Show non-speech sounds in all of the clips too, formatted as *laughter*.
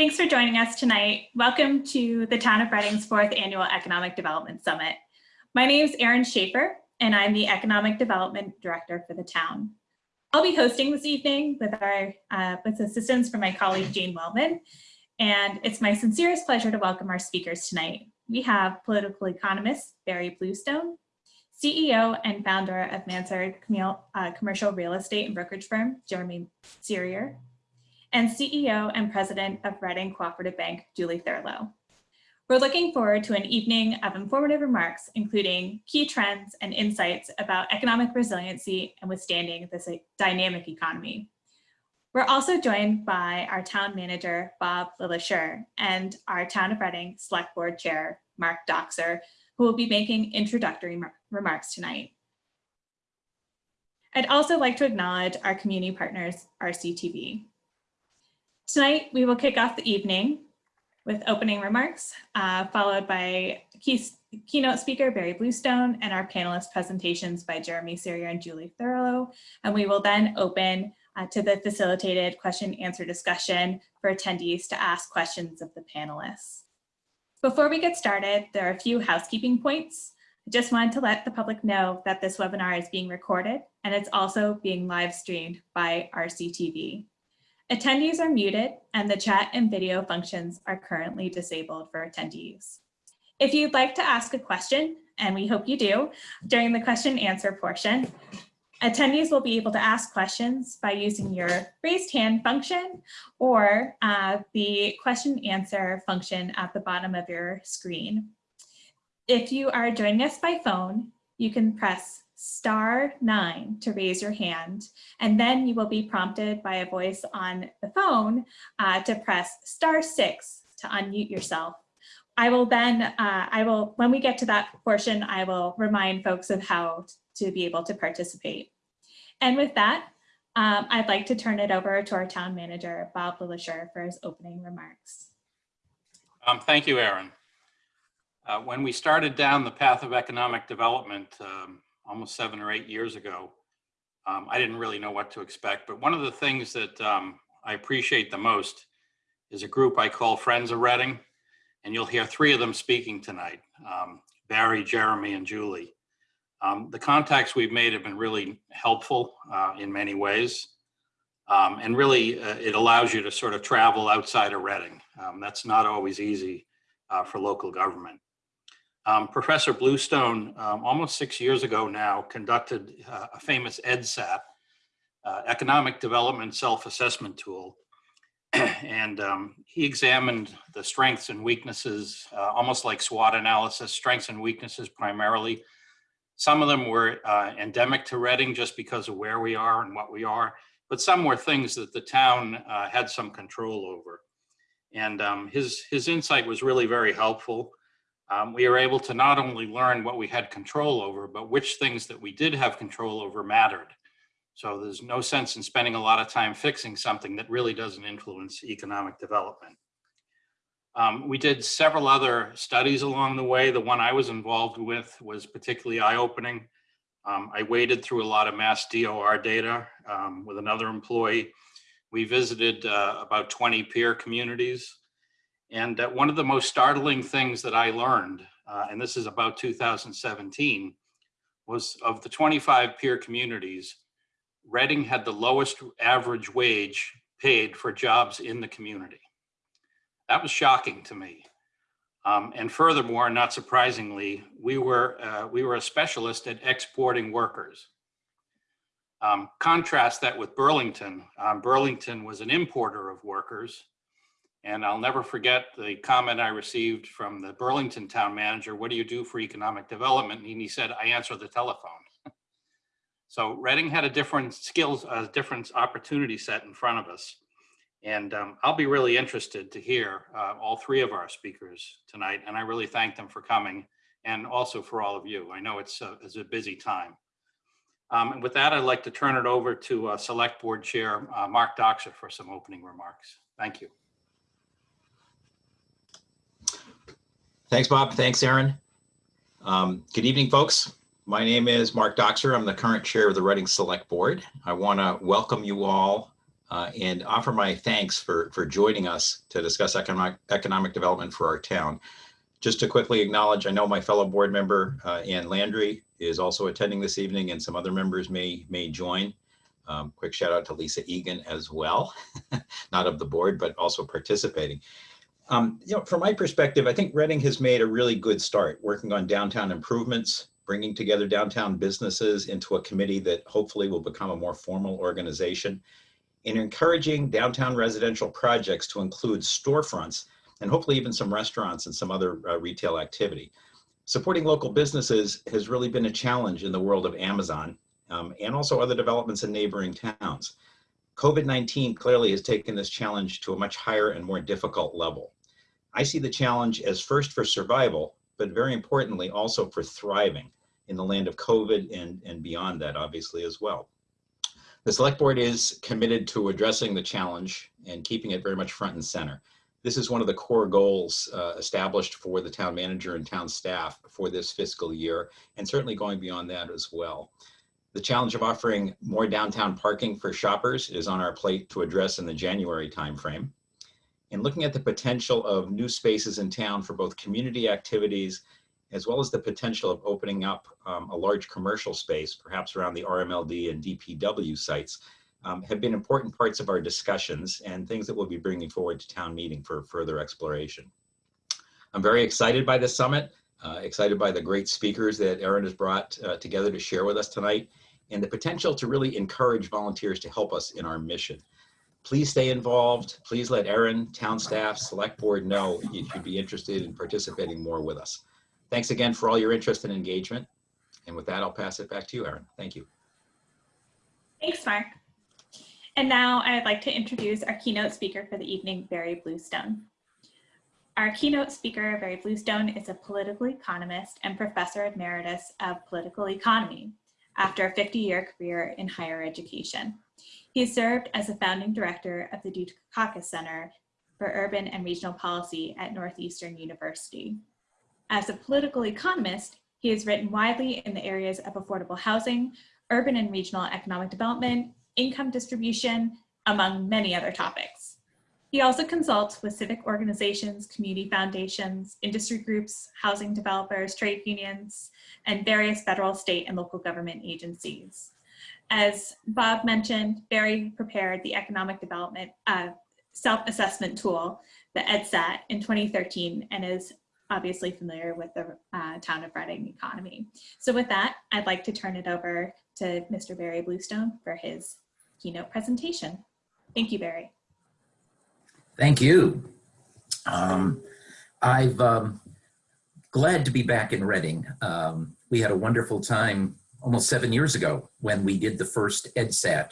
Thanks for joining us tonight. Welcome to the Town of Reading's fourth annual Economic Development Summit. My name is Erin Schaefer, and I'm the Economic Development Director for the town. I'll be hosting this evening with our uh, with assistance from my colleague Jane Wellman, and it's my sincerest pleasure to welcome our speakers tonight. We have political economist Barry Bluestone, CEO and founder of Mansard uh, Commercial Real Estate and Brokerage Firm, Jeremy Serrier, and CEO and President of Reading Cooperative Bank, Julie Thurlow. We're looking forward to an evening of informative remarks, including key trends and insights about economic resiliency and withstanding this dynamic economy. We're also joined by our town manager, Bob LeLacheur, and our Town of Reading Select Board Chair, Mark Dockser, who will be making introductory remarks tonight. I'd also like to acknowledge our community partners, RCTV. Tonight, we will kick off the evening with opening remarks, uh, followed by key, keynote speaker Barry Bluestone and our panelist presentations by Jeremy Serrier and Julie Thurlow. And we will then open uh, to the facilitated question answer discussion for attendees to ask questions of the panelists. Before we get started, there are a few housekeeping points. I just wanted to let the public know that this webinar is being recorded and it's also being live streamed by RCTV. Attendees are muted and the chat and video functions are currently disabled for attendees. If you'd like to ask a question, and we hope you do, during the question answer portion, attendees will be able to ask questions by using your raised hand function or uh, the question answer function at the bottom of your screen. If you are joining us by phone, you can press star nine to raise your hand, and then you will be prompted by a voice on the phone uh, to press star six to unmute yourself. I will then, uh, I will, when we get to that portion, I will remind folks of how to be able to participate. And with that, um, I'd like to turn it over to our town manager, Bob LeLacheur, for his opening remarks. Um, thank you, Erin. Uh, when we started down the path of economic development, um, almost seven or eight years ago, um, I didn't really know what to expect. But one of the things that um, I appreciate the most is a group I call Friends of Reading. And you'll hear three of them speaking tonight, um, Barry, Jeremy, and Julie. Um, the contacts we've made have been really helpful uh, in many ways. Um, and really, uh, it allows you to sort of travel outside of Reading. Um, that's not always easy uh, for local government. Um, Professor Bluestone, um, almost six years ago now, conducted uh, a famous EDSAT, uh, Economic Development Self-Assessment Tool. *clears throat* and um, he examined the strengths and weaknesses, uh, almost like SWOT analysis, strengths and weaknesses primarily. Some of them were uh, endemic to Reading just because of where we are and what we are, but some were things that the town uh, had some control over. And um, his, his insight was really very helpful um, we are able to not only learn what we had control over, but which things that we did have control over mattered. So there's no sense in spending a lot of time fixing something that really doesn't influence economic development. Um, we did several other studies along the way. The one I was involved with was particularly eye-opening. Um, I waded through a lot of mass DOR data um, with another employee. We visited uh, about 20 peer communities and uh, one of the most startling things that I learned, uh, and this is about 2017, was of the 25 peer communities, Reading had the lowest average wage paid for jobs in the community. That was shocking to me. Um, and furthermore, not surprisingly, we were, uh, we were a specialist at exporting workers. Um, contrast that with Burlington. Um, Burlington was an importer of workers and I'll never forget the comment I received from the Burlington town manager, what do you do for economic development? And he said, I answer the telephone. *laughs* so Reading had a different skills, a different opportunity set in front of us. And um, I'll be really interested to hear uh, all three of our speakers tonight. And I really thank them for coming and also for all of you. I know it's a, it's a busy time. Um, and with that, I'd like to turn it over to uh, Select Board Chair uh, Mark Dockser for some opening remarks. Thank you. Thanks, Bob. Thanks, Erin. Um, good evening, folks. My name is Mark Dockser. I'm the current chair of the Reading Select Board. I want to welcome you all uh, and offer my thanks for, for joining us to discuss economic, economic development for our town. Just to quickly acknowledge, I know my fellow board member, uh, Ann Landry, is also attending this evening and some other members may, may join. Um, quick shout out to Lisa Egan as well, *laughs* not of the board, but also participating. Um, you know, from my perspective, I think Reading has made a really good start working on downtown improvements, bringing together downtown businesses into a committee that hopefully will become a more formal organization, and encouraging downtown residential projects to include storefronts and hopefully even some restaurants and some other uh, retail activity. Supporting local businesses has really been a challenge in the world of Amazon um, and also other developments in neighboring towns. COVID-19 clearly has taken this challenge to a much higher and more difficult level. I see the challenge as first for survival, but very importantly also for thriving in the land of COVID and, and beyond that obviously as well. The select board is committed to addressing the challenge and keeping it very much front and center. This is one of the core goals uh, established for the town manager and town staff for this fiscal year, and certainly going beyond that as well. The challenge of offering more downtown parking for shoppers is on our plate to address in the January timeframe. And looking at the potential of new spaces in town for both community activities, as well as the potential of opening up um, a large commercial space, perhaps around the RMLD and DPW sites, um, have been important parts of our discussions and things that we'll be bringing forward to town meeting for further exploration. I'm very excited by this summit, uh, excited by the great speakers that Erin has brought uh, together to share with us tonight, and the potential to really encourage volunteers to help us in our mission. Please stay involved. Please let Erin, town staff, select board know if you'd be interested in participating more with us. Thanks again for all your interest and engagement. And with that, I'll pass it back to you, Erin. Thank you. Thanks, Mark. And now I'd like to introduce our keynote speaker for the evening, Barry Bluestone. Our keynote speaker, Barry Bluestone, is a political economist and professor emeritus of political economy after a 50-year career in higher education. He served as a founding director of the Dukakis Center for Urban and Regional Policy at Northeastern University. As a political economist, he has written widely in the areas of affordable housing, urban and regional economic development, income distribution, among many other topics. He also consults with civic organizations, community foundations, industry groups, housing developers, trade unions, and various federal, state, and local government agencies. As Bob mentioned, Barry prepared the economic development uh, self-assessment tool, the EDSAT, in 2013 and is obviously familiar with the uh, town of Reading economy. So with that, I'd like to turn it over to Mr. Barry Bluestone for his keynote presentation. Thank you, Barry. Thank you. Um, I've um, glad to be back in Reading. Um, we had a wonderful time almost seven years ago when we did the first EDSAT.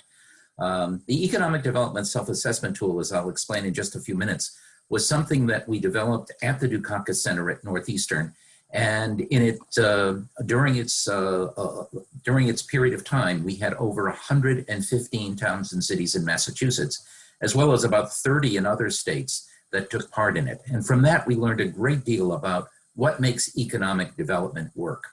Um, the Economic Development Self-Assessment Tool, as I'll explain in just a few minutes, was something that we developed at the Dukakis Center at Northeastern. And in it, uh, during its uh, uh, during its period of time, we had over 115 towns and cities in Massachusetts, as well as about 30 in other states that took part in it. And from that, we learned a great deal about what makes economic development work.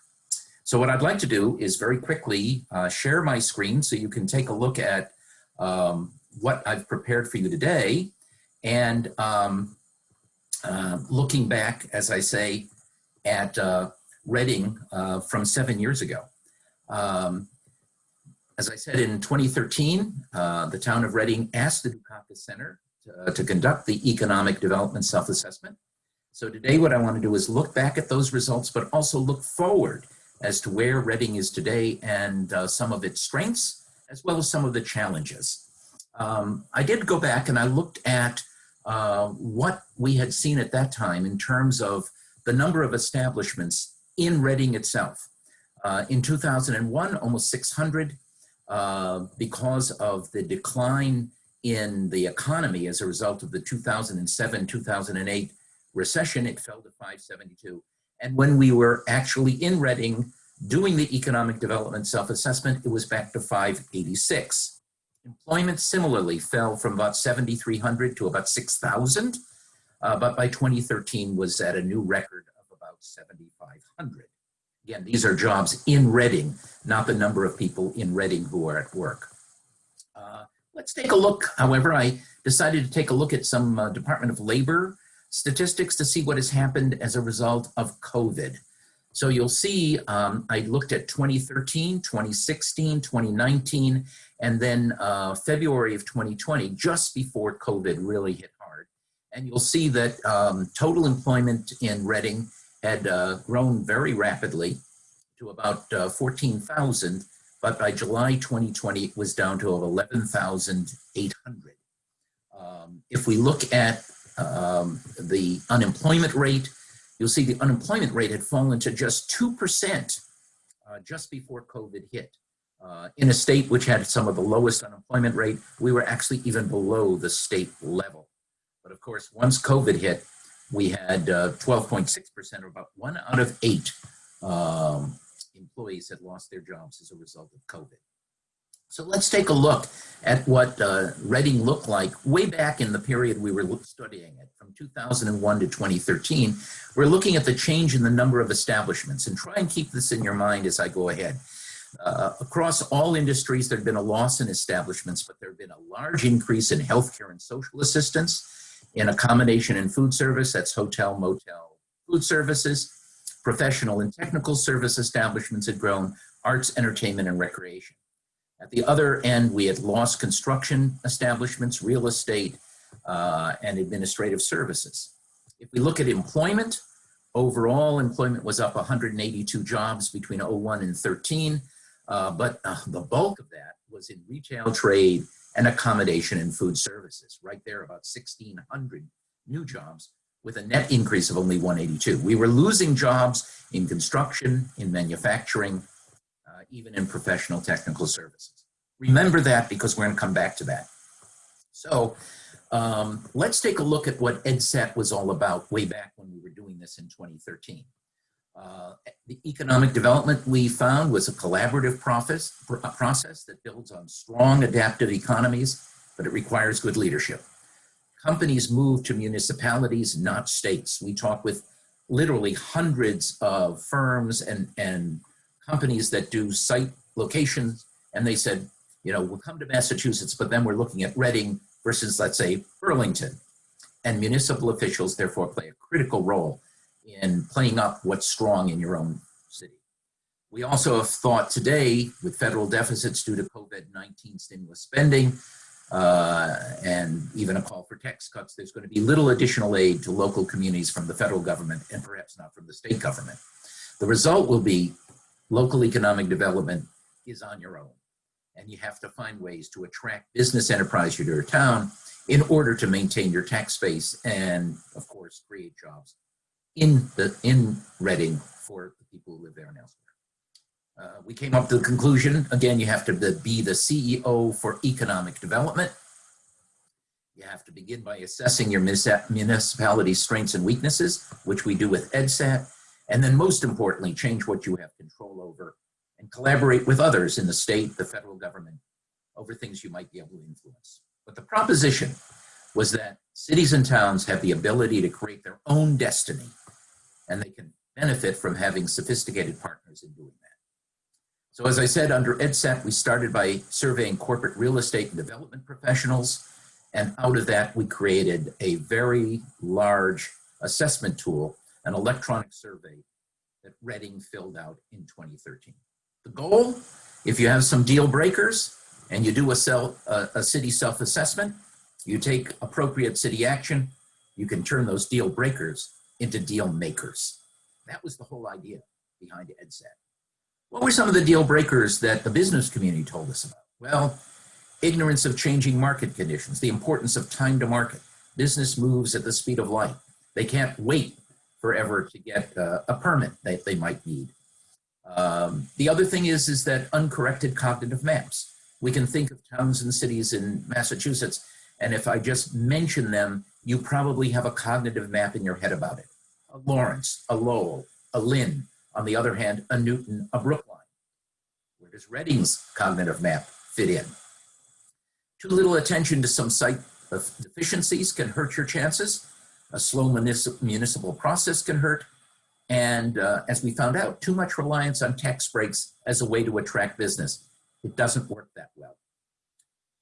So what I'd like to do is very quickly uh, share my screen so you can take a look at um, what I've prepared for you today. And um, uh, looking back, as I say, at uh, Reading uh, from seven years ago. Um, as I said, in 2013, uh, the town of Reading asked the Dukakis Center to, to conduct the Economic Development Self-Assessment. So today what I want to do is look back at those results, but also look forward as to where Reading is today and uh, some of its strengths, as well as some of the challenges. Um, I did go back and I looked at uh, what we had seen at that time in terms of the number of establishments in Reading itself. Uh, in 2001, almost 600 uh, because of the decline in the economy as a result of the 2007-2008 recession, it fell to 572. And when we were actually in Reading doing the economic development self-assessment, it was back to 586. Employment similarly fell from about 7,300 to about 6,000, uh, but by 2013 was at a new record of about 7,500. Again, these are jobs in Reading, not the number of people in Reading who are at work. Uh, Let's take a look. However, I decided to take a look at some uh, Department of Labor statistics to see what has happened as a result of COVID. So you'll see um, I looked at 2013, 2016, 2019, and then uh, February of 2020, just before COVID really hit hard. And you'll see that um, total employment in Reading had uh, grown very rapidly to about uh, 14,000, but by July 2020, it was down to 11,800. Um, if we look at um, the unemployment rate, you'll see the unemployment rate had fallen to just 2% uh, just before COVID hit. Uh, in a state which had some of the lowest unemployment rate, we were actually even below the state level. But of course, once COVID hit, we had 12.6%, or about one out of eight um, employees had lost their jobs as a result of COVID. So let's take a look at what uh, Reading looked like way back in the period we were studying it, from 2001 to 2013. We're looking at the change in the number of establishments, and try and keep this in your mind as I go ahead. Uh, across all industries, there had been a loss in establishments, but there had been a large increase in healthcare and social assistance, in accommodation and food service, that's hotel, motel, food services, professional and technical service establishments had grown, arts, entertainment, and recreation. At the other end, we had lost construction establishments, real estate, uh, and administrative services. If we look at employment, overall employment was up 182 jobs between 01 and 13, uh, but uh, the bulk of that was in retail trade and accommodation and food services, right there about 1,600 new jobs with a net increase of only 182. We were losing jobs in construction, in manufacturing, even in professional technical services. Remember that because we're going to come back to that. So um, let's take a look at what EdSat was all about way back when we were doing this in 2013. Uh, the economic development we found was a collaborative process, process that builds on strong adaptive economies, but it requires good leadership. Companies move to municipalities, not states. We talk with literally hundreds of firms and, and companies that do site locations, and they said, you know, we'll come to Massachusetts, but then we're looking at Reading versus, let's say, Burlington. And municipal officials therefore play a critical role in playing up what's strong in your own city. We also have thought today, with federal deficits due to COVID-19 stimulus spending, uh, and even a call for tax cuts, there's going to be little additional aid to local communities from the federal government and perhaps not from the state government. The result will be local economic development is on your own. And you have to find ways to attract business enterprise to your town in order to maintain your tax base and, of course, create jobs in the in Reading for the people who live there and elsewhere. Uh, we came up to the conclusion, again, you have to be the CEO for economic development. You have to begin by assessing your municipality's strengths and weaknesses, which we do with EDSAT. And then most importantly, change what you have control over and collaborate with others in the state, the federal government, over things you might be able to influence. But the proposition was that cities and towns have the ability to create their own destiny, and they can benefit from having sophisticated partners in doing that. So as I said, under EDSAT, we started by surveying corporate real estate and development professionals, and out of that, we created a very large assessment tool, an electronic survey that Reading filled out in 2013. The goal, if you have some deal breakers and you do a, self, a, a city self-assessment, you take appropriate city action, you can turn those deal breakers into deal makers. That was the whole idea behind EDSAT. What were some of the deal breakers that the business community told us about? Well, ignorance of changing market conditions, the importance of time to market. Business moves at the speed of light. They can't wait forever to get uh, a permit that they might need. Um, the other thing is, is that uncorrected cognitive maps. We can think of towns and cities in Massachusetts, and if I just mention them, you probably have a cognitive map in your head about it. A Lawrence, a Lowell, a Lynn, on the other hand, a Newton, a Brookline. Where does Reading's cognitive map fit in? Too little attention to some site deficiencies can hurt your chances. A slow municipal process can hurt. And uh, as we found out, too much reliance on tax breaks as a way to attract business. It doesn't work that well.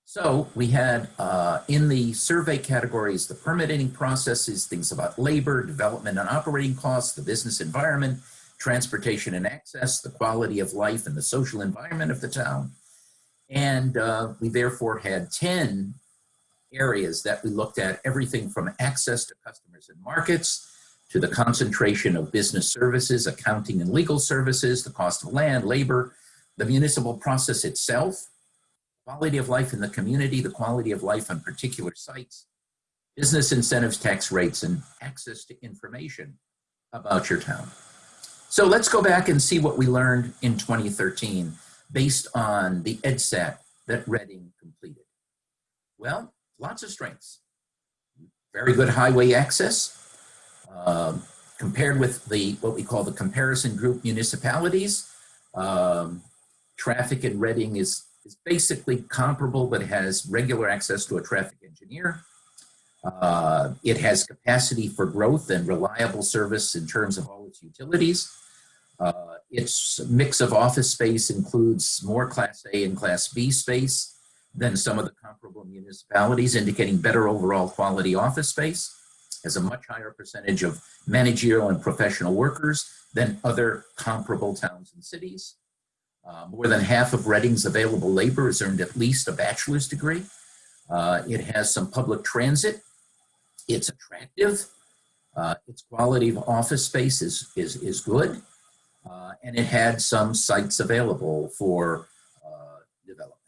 So we had uh, in the survey categories, the permitting processes, things about labor, development and operating costs, the business environment, transportation and access, the quality of life and the social environment of the town. And uh, we therefore had 10 areas that we looked at, everything from access to customers and markets, to the concentration of business services, accounting and legal services, the cost of land, labor, the municipal process itself, quality of life in the community, the quality of life on particular sites, business incentives, tax rates, and access to information about your town. So let's go back and see what we learned in 2013 based on the EDSAT that Reading completed. Well, lots of strengths. Very good highway access, um, compared with the what we call the comparison group municipalities. Um, traffic in Reading is is basically comparable, but has regular access to a traffic engineer. Uh, it has capacity for growth and reliable service in terms of all its utilities. Uh, its mix of office space includes more Class A and Class B space than some of the comparable municipalities, indicating better overall quality office space. Has a much higher percentage of managerial and professional workers than other comparable towns and cities. Uh, more than half of Reading's available labor has earned at least a bachelor's degree. Uh, it has some public transit. It's attractive. Uh, its quality of office space is, is, is good. Uh, and it had some sites available for uh, development.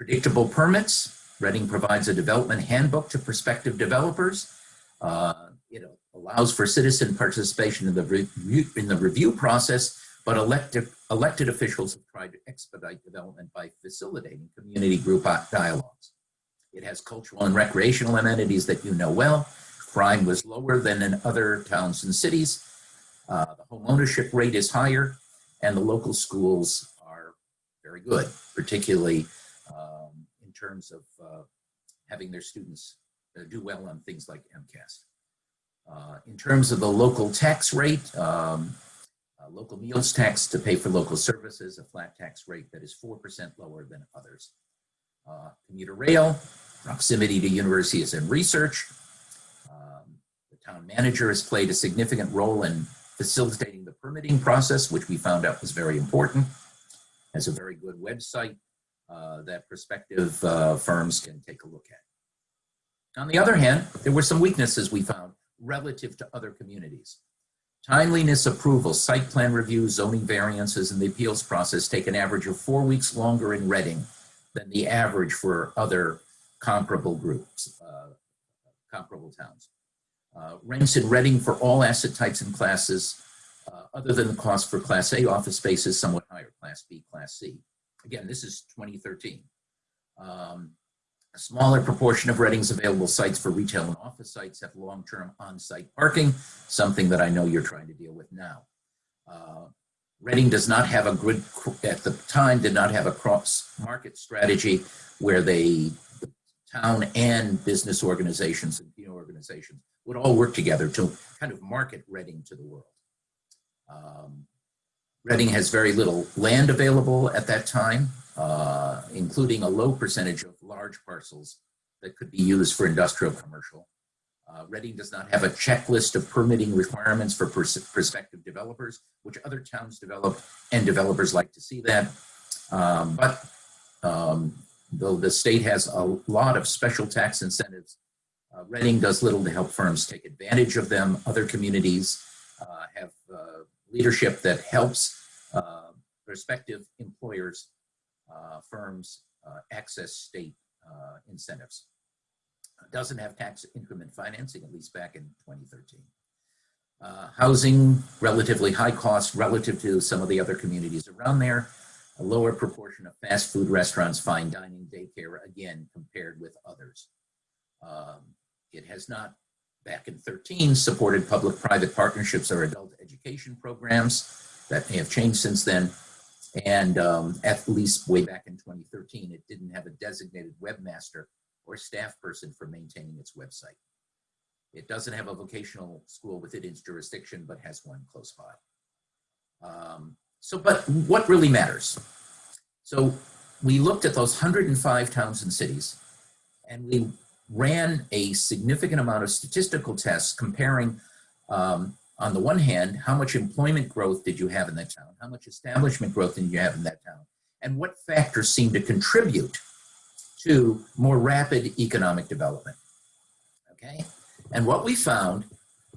Uh, predictable permits. Reading provides a development handbook to prospective developers. it allows for citizen participation in the, review, in the review process but elected, elected officials have tried to expedite development by facilitating community group dialogues. It has cultural and recreational amenities that you know well. Crime was lower than in other towns and cities. Uh, the home ownership rate is higher, and the local schools are very good, particularly um, in terms of uh, having their students uh, do well on things like MCAS. Uh, in terms of the local tax rate, um, uh, local meals tax to pay for local services, a flat tax rate that is 4% lower than others. Uh, commuter rail, proximity to universities and research. Um, the town manager has played a significant role in facilitating the permitting process, which we found out was very important. Has a very good website that prospective uh, firms can take a look at. On the other hand, there were some weaknesses we found relative to other communities. Timeliness approval, site plan review, zoning variances, and the appeals process take an average of four weeks longer in Reading than the average for other comparable groups, uh, comparable towns. Uh, rents in Reading for all asset types and classes, uh, other than the cost for Class A office space is somewhat higher, Class B, Class C. Again, this is 2013. Um, a smaller proportion of Reading's available sites for retail and office sites have long-term on-site parking, something that I know you're trying to deal with now. Uh, Reading does not have a good, at the time, did not have a cross-market strategy where they, the town and business organizations and community organizations would all work together to kind of market Reading to the world. Um, Reading has very little land available at that time uh, including a low percentage of large parcels that could be used for industrial commercial. Uh, Reading does not have a checklist of permitting requirements for pers prospective developers, which other towns develop, and developers like to see that. Um, but um, though the state has a lot of special tax incentives, uh, Reading does little to help firms take advantage of them. Other communities uh, have uh, leadership that helps uh, prospective employers uh, firms uh, access state uh, incentives. It doesn't have tax increment financing, at least back in 2013. Uh, housing, relatively high cost relative to some of the other communities around there. A lower proportion of fast food restaurants, fine dining, daycare, again, compared with others. Um, it has not, back in 13, supported public-private partnerships or adult education programs. That may have changed since then. And um, at least way back in 2013, it didn't have a designated webmaster or staff person for maintaining its website. It doesn't have a vocational school within its jurisdiction, but has one close by. Um, so, but what really matters? So we looked at those 105 towns and cities and we ran a significant amount of statistical tests comparing um, on the one hand, how much employment growth did you have in that town? How much establishment growth did you have in that town? And what factors seem to contribute to more rapid economic development? Okay, and what we found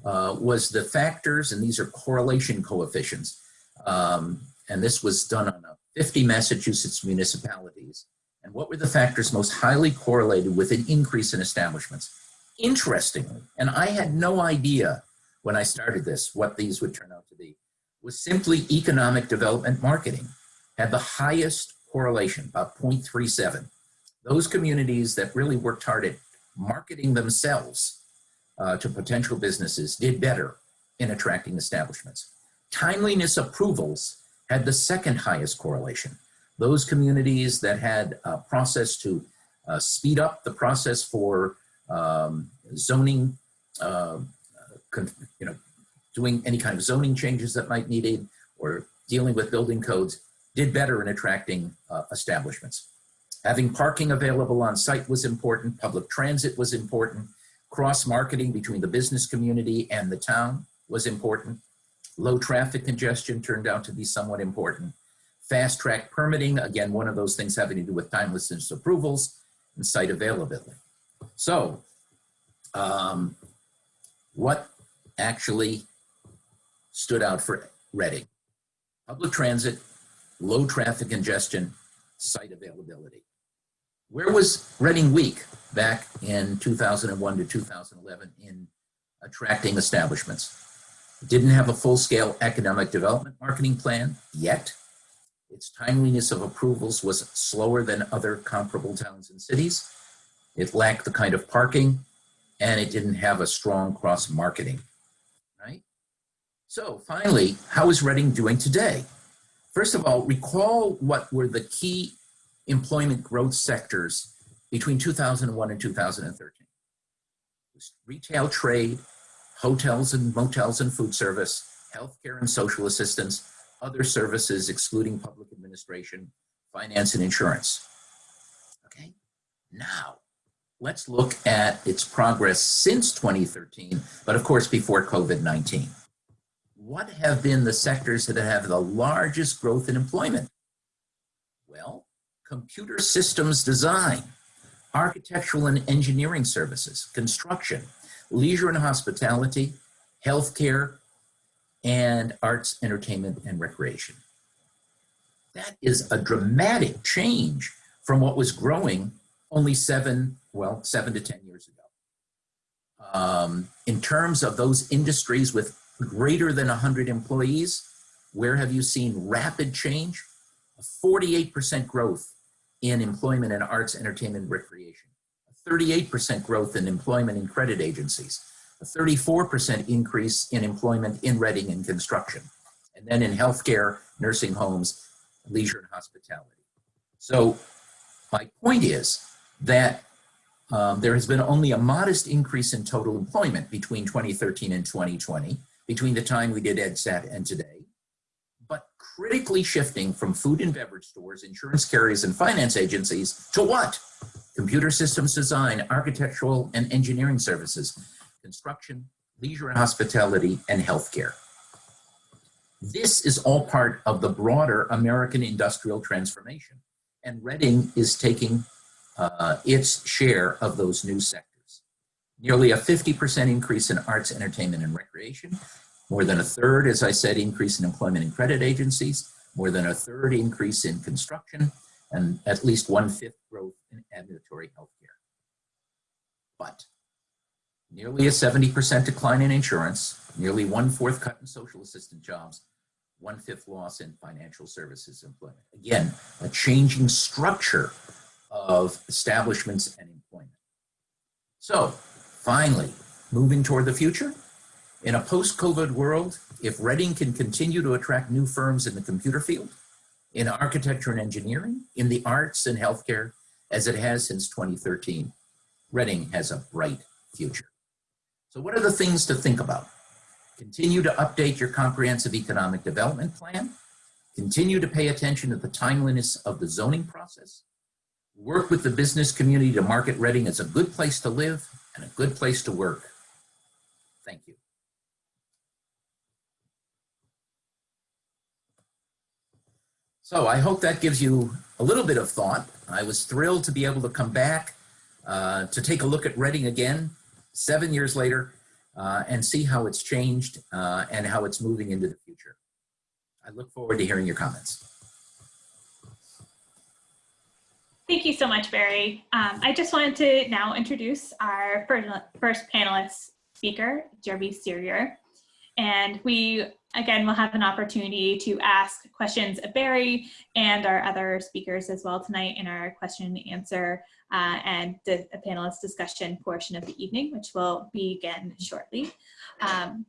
uh, was the factors, and these are correlation coefficients, um, and this was done on uh, 50 Massachusetts municipalities. And what were the factors most highly correlated with an increase in establishments? Interestingly, and I had no idea when I started this what these would turn out to be, was simply economic development marketing had the highest correlation, about 0.37. Those communities that really worked hard at marketing themselves uh, to potential businesses did better in attracting establishments. Timeliness approvals had the second highest correlation. Those communities that had a process to uh, speed up the process for um, zoning, uh, you know, doing any kind of zoning changes that might needed or dealing with building codes did better in attracting uh, establishments. Having parking available on site was important, public transit was important, cross-marketing between the business community and the town was important, low traffic congestion turned out to be somewhat important, fast track permitting, again, one of those things having to do with timelessness approvals and site availability. So, um, what actually stood out for Reading? Public transit, low traffic congestion, site availability. Where was Reading weak back in 2001 to 2011 in attracting establishments? Didn't have a full-scale economic development marketing plan yet. Its timeliness of approvals was slower than other comparable towns and cities. It lacked the kind of parking and it didn't have a strong cross-marketing, right? So finally, how is Reading doing today? First of all, recall what were the key employment growth sectors between 2001 and 2013. Retail trade, hotels and motels and food service, healthcare and social assistance, other services excluding public administration, finance and insurance. Okay, now let's look at its progress since 2013, but of course before COVID-19 what have been the sectors that have the largest growth in employment? Well, computer systems design, architectural and engineering services, construction, leisure and hospitality, healthcare, and arts, entertainment, and recreation. That is a dramatic change from what was growing only seven, well, seven to 10 years ago. Um, in terms of those industries with greater than 100 employees, where have you seen rapid change? A 48% growth in employment in arts, entertainment, recreation. A 38% growth in employment in credit agencies. A 34% increase in employment in Reading and construction. And then in healthcare, nursing homes, leisure and hospitality. So my point is that um, there has been only a modest increase in total employment between 2013 and 2020 between the time we did EdSat and today, but critically shifting from food and beverage stores, insurance carriers, and finance agencies to what? Computer systems design, architectural and engineering services, construction, leisure and hospitality, and healthcare. This is all part of the broader American industrial transformation, and Reading is taking uh, its share of those new sectors nearly a 50% increase in arts, entertainment, and recreation, more than a third, as I said, increase in employment in credit agencies, more than a third increase in construction, and at least one-fifth growth in ambulatory healthcare. But nearly a 70% decline in insurance, nearly one-fourth cut in social assistant jobs, one-fifth loss in financial services employment. Again, a changing structure of establishments and employment. So Finally, moving toward the future, in a post-COVID world, if Reading can continue to attract new firms in the computer field, in architecture and engineering, in the arts and healthcare, as it has since 2013, Reading has a bright future. So what are the things to think about? Continue to update your comprehensive economic development plan. continue to pay attention to the timeliness of the zoning process, work with the business community to market Reading as a good place to live and a good place to work. Thank you. So I hope that gives you a little bit of thought. I was thrilled to be able to come back uh, to take a look at Reading again seven years later uh, and see how it's changed uh, and how it's moving into the future. I look forward to hearing your comments. Thank you so much, Barry. Um, I just wanted to now introduce our first, panelist speaker, Jeremy Serrier. And we, again, will have an opportunity to ask questions of Barry and our other speakers as well tonight in our question and answer uh, and the panelist discussion portion of the evening, which will begin shortly. Um,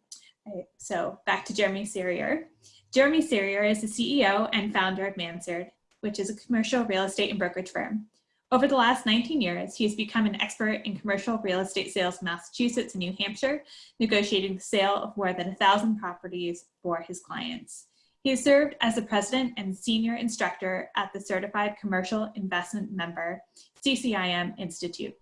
so back to Jeremy Serrier. Jeremy Serrier is the CEO and founder of Mansard, which is a commercial real estate and brokerage firm. Over the last 19 years, he has become an expert in commercial real estate sales in Massachusetts and New Hampshire, negotiating the sale of more than 1,000 properties for his clients. He served as the president and senior instructor at the Certified Commercial Investment Member, CCIM Institute,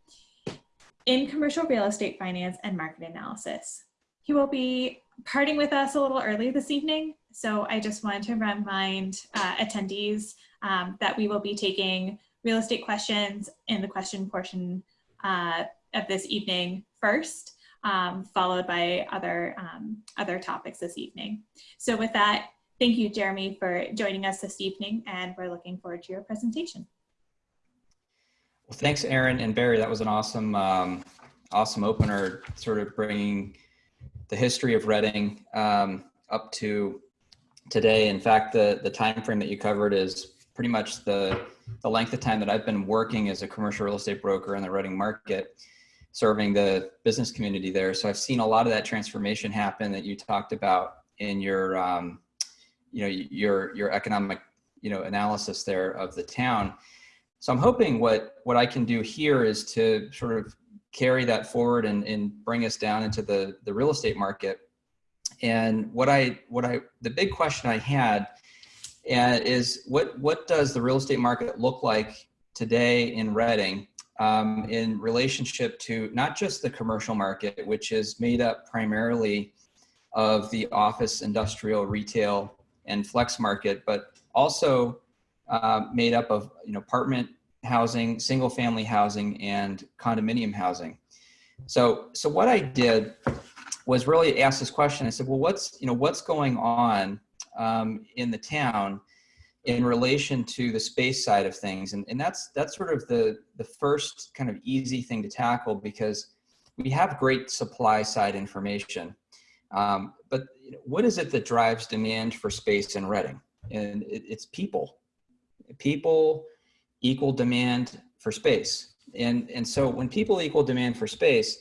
in commercial real estate finance and market analysis. He will be parting with us a little early this evening, so I just wanted to remind uh, attendees um, that we will be taking real estate questions in the question portion uh, of this evening first, um, followed by other, um, other topics this evening. So with that, thank you, Jeremy, for joining us this evening, and we're looking forward to your presentation. Well, thanks, Erin and Barry. That was an awesome, um, awesome opener, sort of bringing the history of Reading um, up to today. In fact, the the time frame that you covered is pretty much the the length of time that I've been working as a commercial real estate broker in the Reading market, serving the business community there. So I've seen a lot of that transformation happen that you talked about in your, um, you know, your your economic, you know, analysis there of the town. So I'm hoping what what I can do here is to sort of carry that forward and, and bring us down into the the real estate market. And what I what I the big question I had and is what what does the real estate market look like today in Reading um, in relationship to not just the commercial market, which is made up primarily of the office, industrial, retail, and flex market, but also uh, made up of you know apartment housing, single family housing, and condominium housing. So so what I did was really ask this question. I said, well, what's you know what's going on um, in the town in relation to the space side of things. And, and that's, that's sort of the, the first kind of easy thing to tackle because we have great supply side information. Um, but what is it that drives demand for space in Reading? And it, it's people. People equal demand for space. And, and so when people equal demand for space,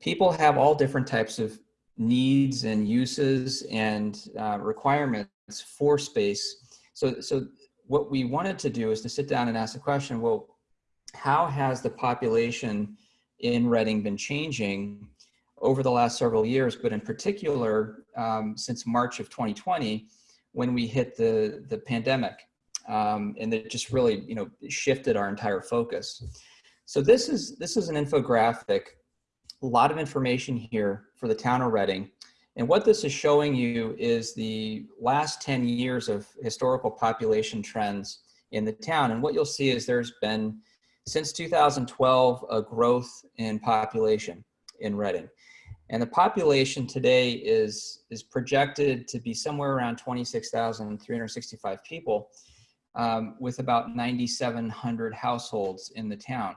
people have all different types of needs and uses and uh, requirements for space. So, so what we wanted to do is to sit down and ask the question, well, how has the population in Reading been changing over the last several years, but in particular, um, since March of 2020, when we hit the, the pandemic. Um, and it just really, you know, shifted our entire focus. So this is, this is an infographic a lot of information here for the town of Reading. And what this is showing you is the last 10 years of historical population trends in the town. And what you'll see is there's been, since 2012, a growth in population in Reading. And the population today is, is projected to be somewhere around 26,365 people um, with about 9,700 households in the town.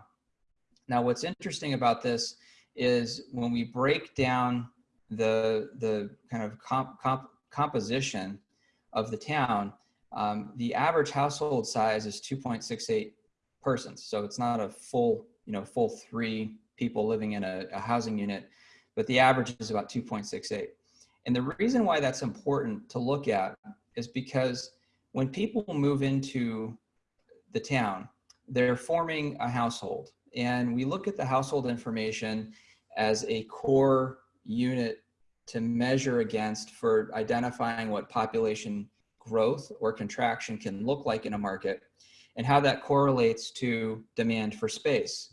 Now, what's interesting about this is when we break down the the kind of comp, comp, composition of the town, um, the average household size is 2.68 persons. So it's not a full, you know, full three people living in a, a housing unit, but the average is about 2.68. And the reason why that's important to look at is because when people move into the town, they're forming a household. And we look at the household information as a core unit to measure against for identifying what population growth or contraction can look like in a market and how that correlates to demand for space.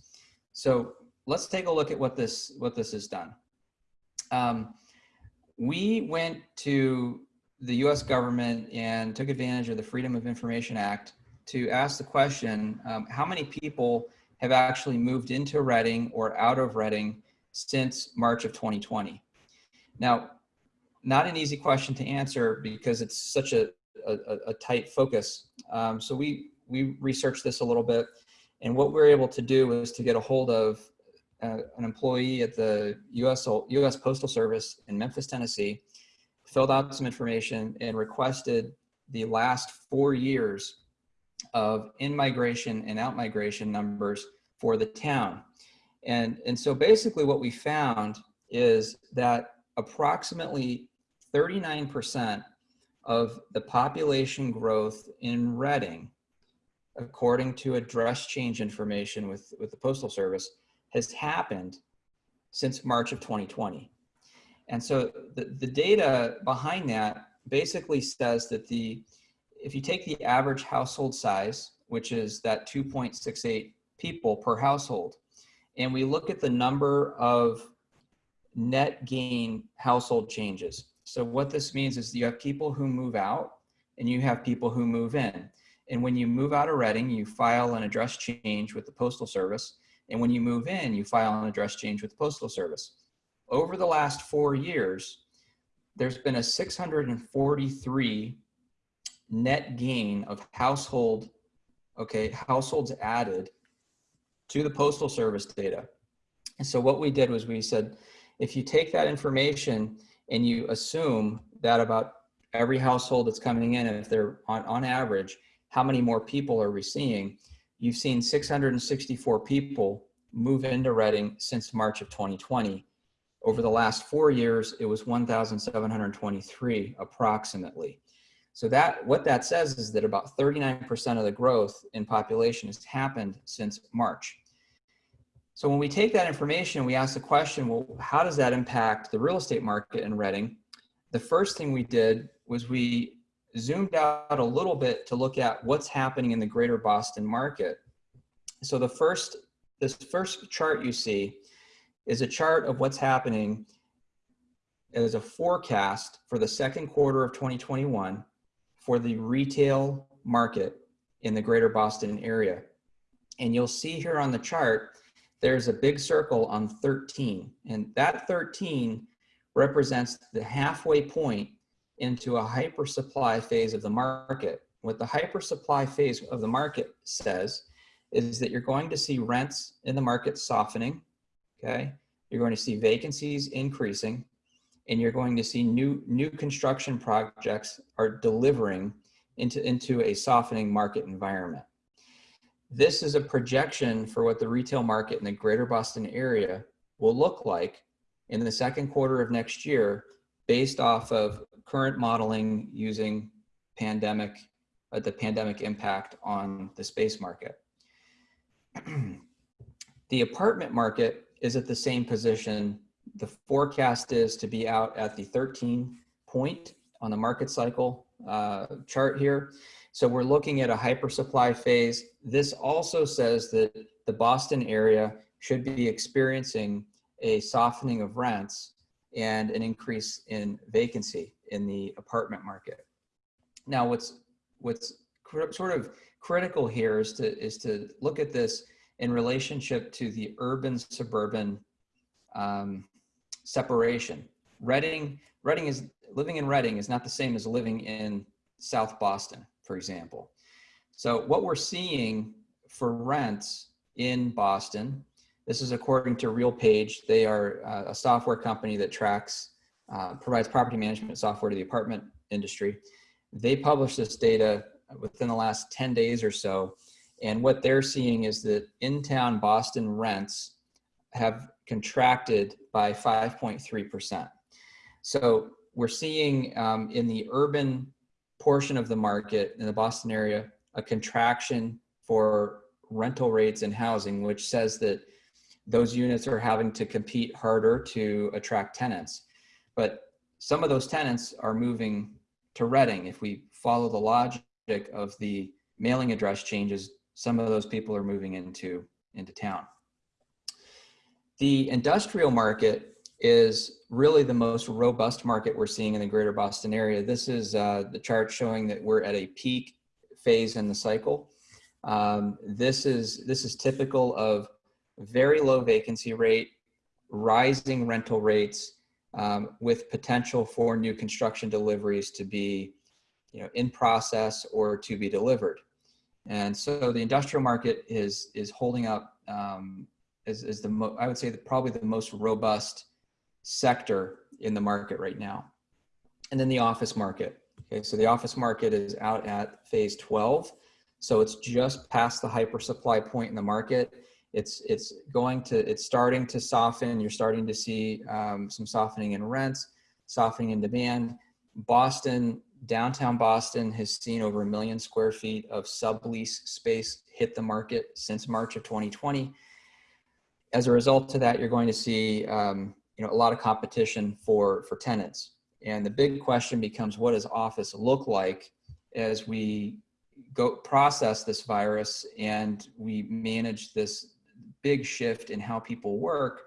So let's take a look at what this, what this has done. Um, we went to the US government and took advantage of the Freedom of Information Act to ask the question, um, how many people have actually moved into Reading or out of Reading since March of 2020? Now, not an easy question to answer because it's such a, a, a tight focus. Um, so we, we researched this a little bit and what we were able to do was to get a hold of uh, an employee at the US, US Postal Service in Memphis, Tennessee, filled out some information and requested the last four years of in-migration and out-migration numbers for the town. And, and so basically what we found is that approximately 39% of the population growth in Reading, according to address change information with, with the Postal Service, has happened since March of 2020. And so the, the data behind that basically says that the, if you take the average household size, which is that 2.68 people per household, and we look at the number of net gain household changes. So what this means is you have people who move out and you have people who move in. And when you move out of Reading, you file an address change with the Postal Service. And when you move in, you file an address change with the Postal Service. Over the last four years, there's been a 643 net gain of household, okay, households added to the Postal Service data. And so what we did was we said, if you take that information and you assume that about every household that's coming in, if they're on, on average, how many more people are we seeing? You've seen 664 people move into Reading since March of 2020. Over the last four years, it was 1,723 approximately. So that what that says is that about 39% of the growth in population has happened since March. So when we take that information, we ask the question, well, how does that impact the real estate market in Reading? The first thing we did was we zoomed out a little bit to look at what's happening in the greater Boston market. So the first, this first chart you see is a chart of what's happening as a forecast for the second quarter of 2021 for the retail market in the greater Boston area. And you'll see here on the chart, there's a big circle on 13. And that 13 represents the halfway point into a hypersupply phase of the market. What the hypersupply phase of the market says is that you're going to see rents in the market softening, okay? You're going to see vacancies increasing, and you're going to see new, new construction projects are delivering into, into a softening market environment. This is a projection for what the retail market in the greater Boston area will look like in the second quarter of next year based off of current modeling using pandemic, uh, the pandemic impact on the space market. *clears throat* the apartment market is at the same position. The forecast is to be out at the 13 point on the market cycle uh, chart here. So we're looking at a hypersupply phase. This also says that the Boston area should be experiencing a softening of rents and an increase in vacancy in the apartment market. Now, what's what's sort of critical here is to is to look at this in relationship to the urban suburban um, separation. Reading, Reading is living in Reading is not the same as living in South Boston for example. So what we're seeing for rents in Boston, this is according to RealPage. They are uh, a software company that tracks, uh, provides property management software to the apartment industry. They published this data within the last 10 days or so. And what they're seeing is that in-town Boston rents have contracted by 5.3%. So we're seeing um, in the urban portion of the market in the Boston area a contraction for rental rates and housing, which says that those units are having to compete harder to attract tenants. But some of those tenants are moving to Reading. If we follow the logic of the mailing address changes, some of those people are moving into, into town. The industrial market is really the most robust market we're seeing in the greater Boston area. This is uh, the chart showing that we're at a peak phase in the cycle. Um, this is this is typical of very low vacancy rate, rising rental rates, um, with potential for new construction deliveries to be, you know, in process or to be delivered. And so the industrial market is is holding up um, is, the I would say probably the most robust sector in the market right now. And then the office market. Okay, so the office market is out at phase 12. So it's just past the hyper supply point in the market. It's it's going to it's starting to soften. You're starting to see um, some softening in rents, softening in demand. Boston, downtown Boston has seen over a million square feet of sublease space hit the market since March of 2020. As a result of that, you're going to see um, you know a lot of competition for for tenants. And the big question becomes, what does office look like as we go process this virus and we manage this big shift in how people work,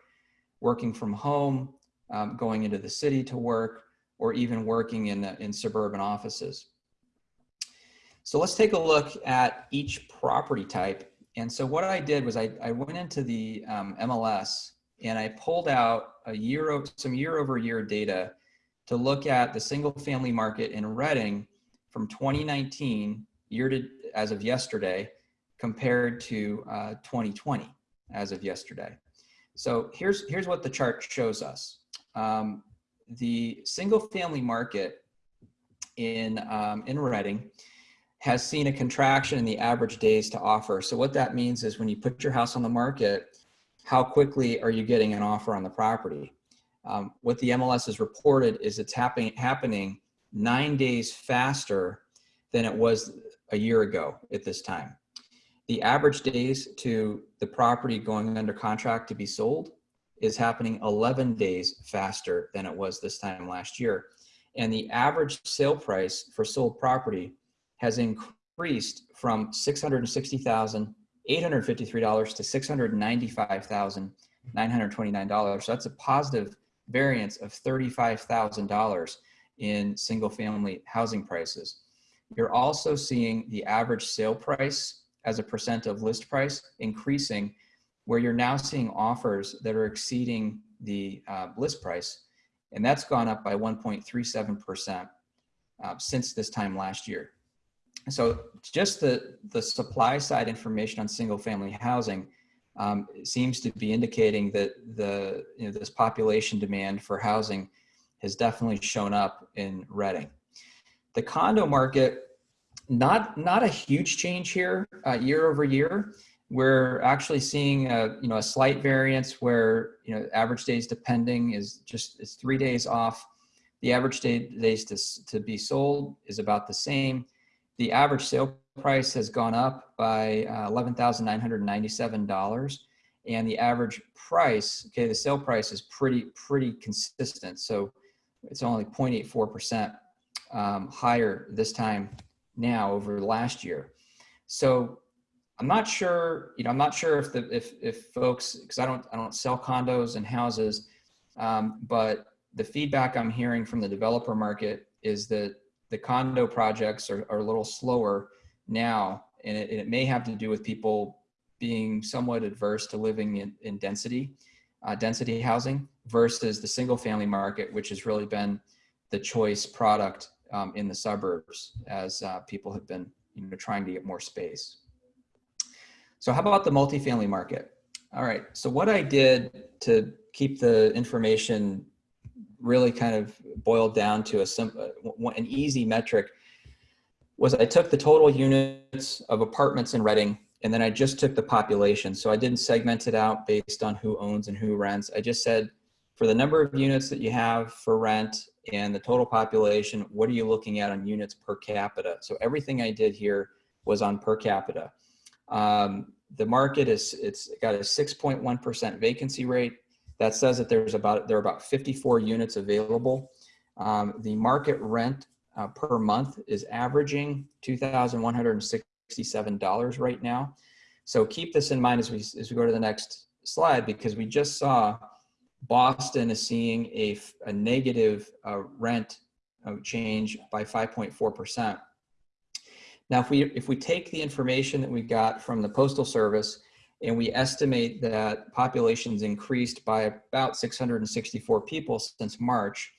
working from home, um, going into the city to work, or even working in, in suburban offices. So let's take a look at each property type. And so what I did was I, I went into the um, MLS and I pulled out a year of some year over year data to look at the single family market in Reading from 2019 year to as of yesterday compared to uh, 2020 as of yesterday. So here's here's what the chart shows us. Um, the single family market in um, in Reading has seen a contraction in the average days to offer. So what that means is when you put your house on the market, how quickly are you getting an offer on the property? Um, what the MLS has reported is it's happening happening nine days faster than it was a year ago at this time. The average days to the property going under contract to be sold is happening 11 days faster than it was this time last year. And the average sale price for sold property has increased from $660,853 to $695,929. So that's a positive variance of $35,000 in single family housing prices. You're also seeing the average sale price as a percent of list price increasing where you're now seeing offers that are exceeding the uh, list price. And that's gone up by 1.37% uh, since this time last year. So just the, the supply side information on single family housing um, seems to be indicating that the, you know, this population demand for housing has definitely shown up in Reading. The condo market, not, not a huge change here uh, year over year. We're actually seeing a, you know, a slight variance where, you know, average days depending is just, it's three days off. The average day, days to, to be sold is about the same. The average sale price has gone up by uh, $11,997 and the average price, okay, the sale price is pretty, pretty consistent. So it's only 0.84% um, higher this time now over last year. So I'm not sure, you know, I'm not sure if the, if, if folks, cause I don't, I don't sell condos and houses, um, but the feedback I'm hearing from the developer market is that the condo projects are, are a little slower now. And it, and it, may have to do with people being somewhat adverse to living in, in density, uh, density housing versus the single family market, which has really been the choice product um, in the suburbs as uh, people have been you know, trying to get more space. So how about the multifamily market? All right, so what I did to keep the information really kind of boiled down to a simple, an easy metric was I took the total units of apartments in Reading and then I just took the population. So I didn't segment it out based on who owns and who rents. I just said for the number of units that you have for rent and the total population, what are you looking at on units per capita? So everything I did here was on per capita. Um, the market is, it's got a 6.1% vacancy rate. That says that there's about, there are about 54 units available. Um, the market rent uh, per month is averaging $2,167 right now. So keep this in mind as we, as we go to the next slide, because we just saw Boston is seeing a negative uh, rent uh, change by 5.4%. Now, if we, if we take the information that we got from the Postal Service and we estimate that populations increased by about 664 people since March,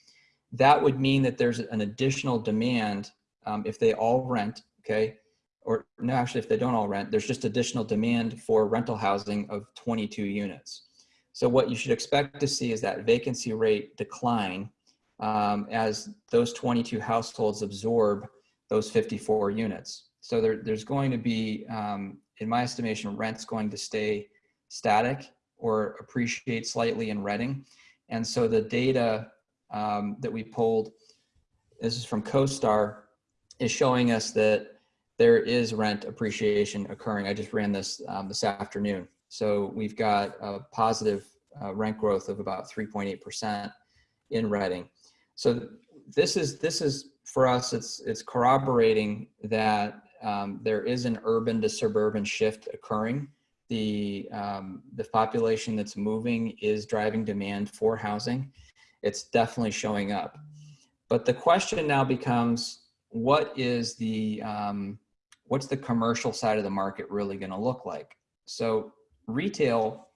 that would mean that there's an additional demand um, if they all rent, okay? Or no, actually, if they don't all rent, there's just additional demand for rental housing of 22 units. So what you should expect to see is that vacancy rate decline um, as those 22 households absorb those 54 units. So there, there's going to be, um, in my estimation, rent's going to stay static or appreciate slightly in Reading. And so the data um, that we pulled, this is from CoStar, is showing us that there is rent appreciation occurring. I just ran this um, this afternoon. So we've got a positive uh, rent growth of about 3.8% in Reading. So this is this is for us. It's it's corroborating that um, there is an urban to suburban shift occurring. The um, the population that's moving is driving demand for housing. It's definitely showing up. But the question now becomes, what is the um, what's the commercial side of the market really going to look like? So retail,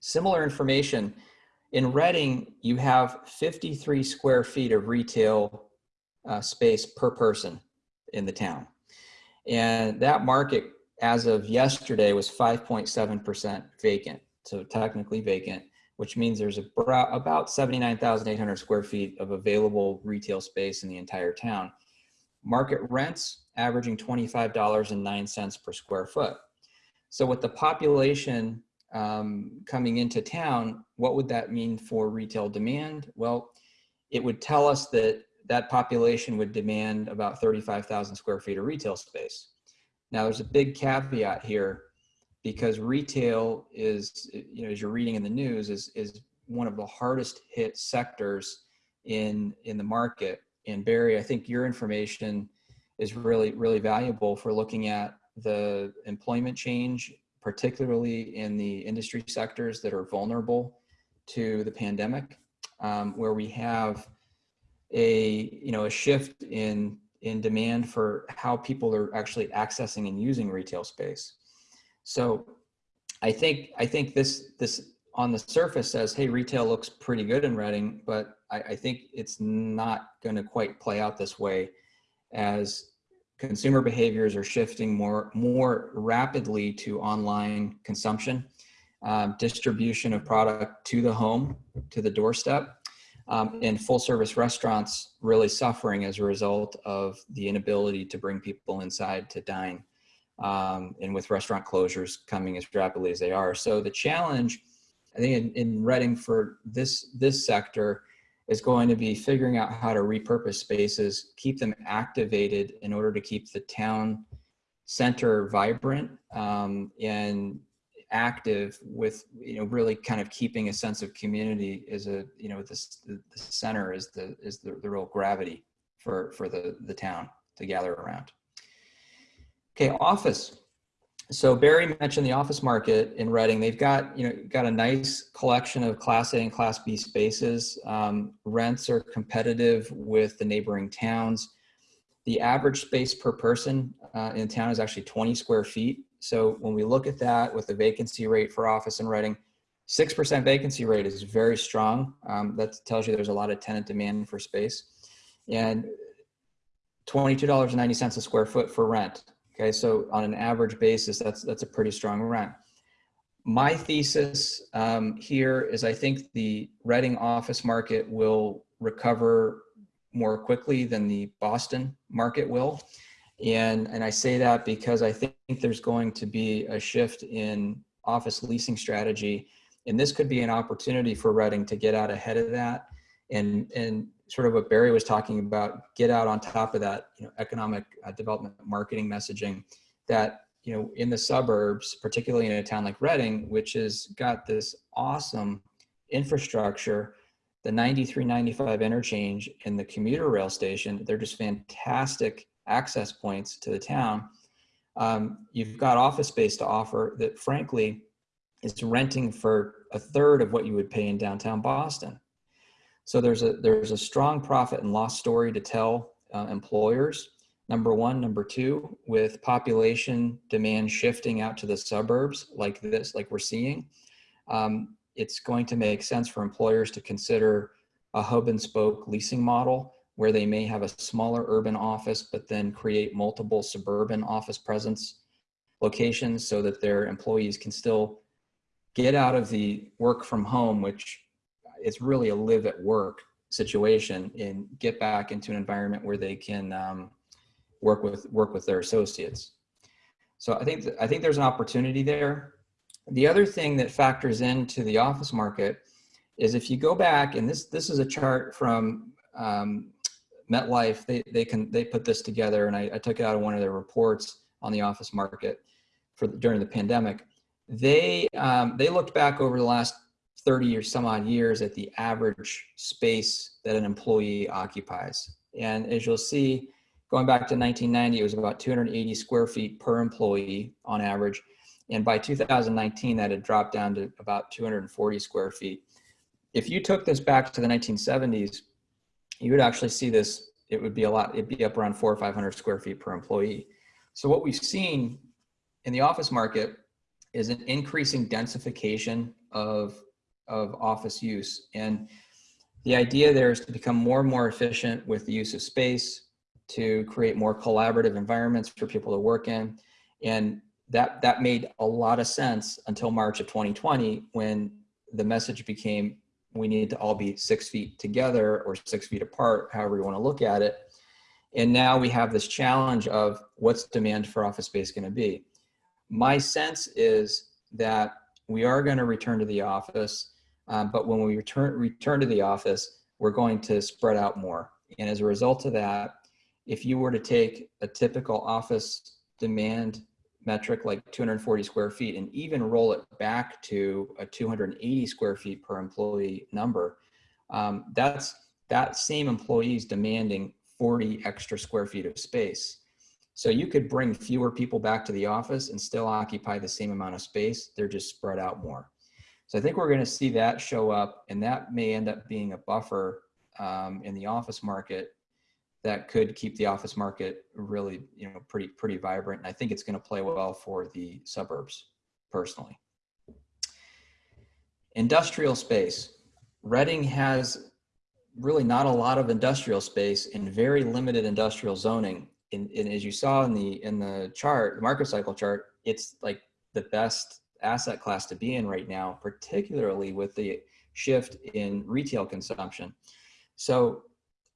similar information. In Reading, you have 53 square feet of retail uh, space per person in the town. And that market, as of yesterday, was 5.7% vacant. So technically vacant, which means there's about 79,800 square feet of available retail space in the entire town. Market rents averaging $25.09 per square foot. So with the population um, coming into town, what would that mean for retail demand? Well, it would tell us that that population would demand about 35,000 square feet of retail space. Now there's a big caveat here because retail is, you know, as you're reading in the news, is, is one of the hardest hit sectors in, in the market. And Barry, I think your information is really, really valuable for looking at the employment change, particularly in the industry sectors that are vulnerable to the pandemic, um, where we have a you know a shift in in demand for how people are actually accessing and using retail space. So I think I think this this on the surface says, hey, retail looks pretty good in Reading, but I, I think it's not going to quite play out this way as consumer behaviors are shifting more more rapidly to online consumption, um, distribution of product to the home, to the doorstep, um, and full service restaurants really suffering as a result of the inability to bring people inside to dine. Um, and with restaurant closures coming as rapidly as they are. So the challenge, I think in, in Reading for this, this sector is going to be figuring out how to repurpose spaces, keep them activated in order to keep the town center vibrant um, and active with you know really kind of keeping a sense of community is a you know this the, the center is the is the, the real gravity for for the the town to gather around. Okay office so barry mentioned the office market in reading they've got you know got a nice collection of class a and class b spaces um, rents are competitive with the neighboring towns the average space per person uh, in town is actually 20 square feet so when we look at that with the vacancy rate for office in Reading, 6% vacancy rate is very strong. Um, that tells you there's a lot of tenant demand for space. And $22.90 a square foot for rent. Okay, so on an average basis, that's, that's a pretty strong rent. My thesis um, here is I think the Reading office market will recover more quickly than the Boston market will. And, and I say that because I think there's going to be a shift in office leasing strategy. And this could be an opportunity for Reading to get out ahead of that and, and sort of what Barry was talking about, get out on top of that, you know, economic uh, development marketing messaging that, you know, in the suburbs, particularly in a town like Reading, which has got this awesome infrastructure the 93, 95 interchange and the commuter rail station, they're just fantastic access points to the town. Um, you've got office space to offer that frankly is renting for a third of what you would pay in downtown Boston. So there's a there's a strong profit and loss story to tell uh, employers. Number one, number two, with population demand shifting out to the suburbs like this, like we're seeing, um, it's going to make sense for employers to consider a hub and spoke leasing model where they may have a smaller urban office, but then create multiple suburban office presence locations so that their employees can still get out of the work from home, which is really a live at work situation and get back into an environment where they can um, work with work with their associates. So I think th- I think there's an opportunity there. The other thing that factors into the office market is if you go back and this this is a chart from um, MetLife. They they can they put this together and I, I took it out of one of their reports on the office market for during the pandemic. They um, they looked back over the last 30 or some odd years at the average space that an employee occupies. And as you'll see, going back to 1990, it was about 280 square feet per employee on average. And by 2019, that had dropped down to about 240 square feet. If you took this back to the 1970s, you would actually see this, it would be a lot, it'd be up around four or 500 square feet per employee. So what we've seen in the office market is an increasing densification of of office use. And the idea there is to become more and more efficient with the use of space, to create more collaborative environments for people to work in. And that, that made a lot of sense until March of 2020 when the message became we need to all be six feet together or six feet apart, however you want to look at it. And now we have this challenge of what's demand for office space going to be. My sense is that we are going to return to the office um, but when we return, return to the office, we're going to spread out more. And as a result of that, if you were to take a typical office demand metric like 240 square feet and even roll it back to a 280 square feet per employee number, um, that's that same employees demanding 40 extra square feet of space. So you could bring fewer people back to the office and still occupy the same amount of space. They're just spread out more. So I think we're going to see that show up, and that may end up being a buffer um, in the office market that could keep the office market really, you know, pretty pretty vibrant. And I think it's going to play well for the suburbs, personally. Industrial space. Reading has really not a lot of industrial space and very limited industrial zoning. And, and as you saw in the in the chart, the market cycle chart, it's like the best asset class to be in right now, particularly with the shift in retail consumption. So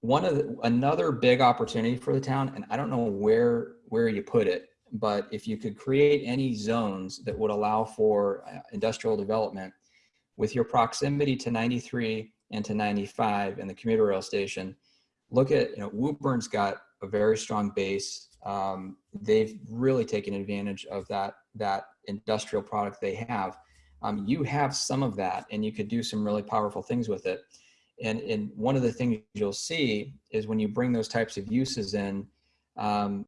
one of the, another big opportunity for the town, and I don't know where where you put it, but if you could create any zones that would allow for uh, industrial development with your proximity to 93 and to 95 and the commuter rail station, look at, you know, Woburn's got a very strong base. Um, they've really taken advantage of that that industrial product they have. Um, you have some of that and you could do some really powerful things with it. And, and one of the things you'll see is when you bring those types of uses in, um,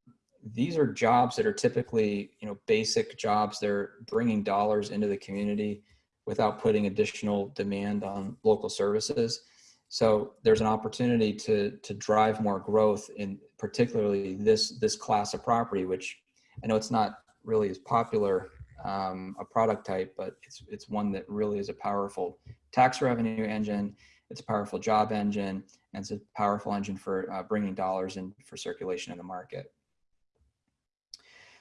these are jobs that are typically, you know, basic jobs. They're bringing dollars into the community without putting additional demand on local services. So there's an opportunity to to drive more growth in particularly this this class of property, which I know it's not really as popular um, a product type, but it's it's one that really is a powerful tax revenue engine. It's a powerful job engine, and it's a powerful engine for uh, bringing dollars in for circulation in the market.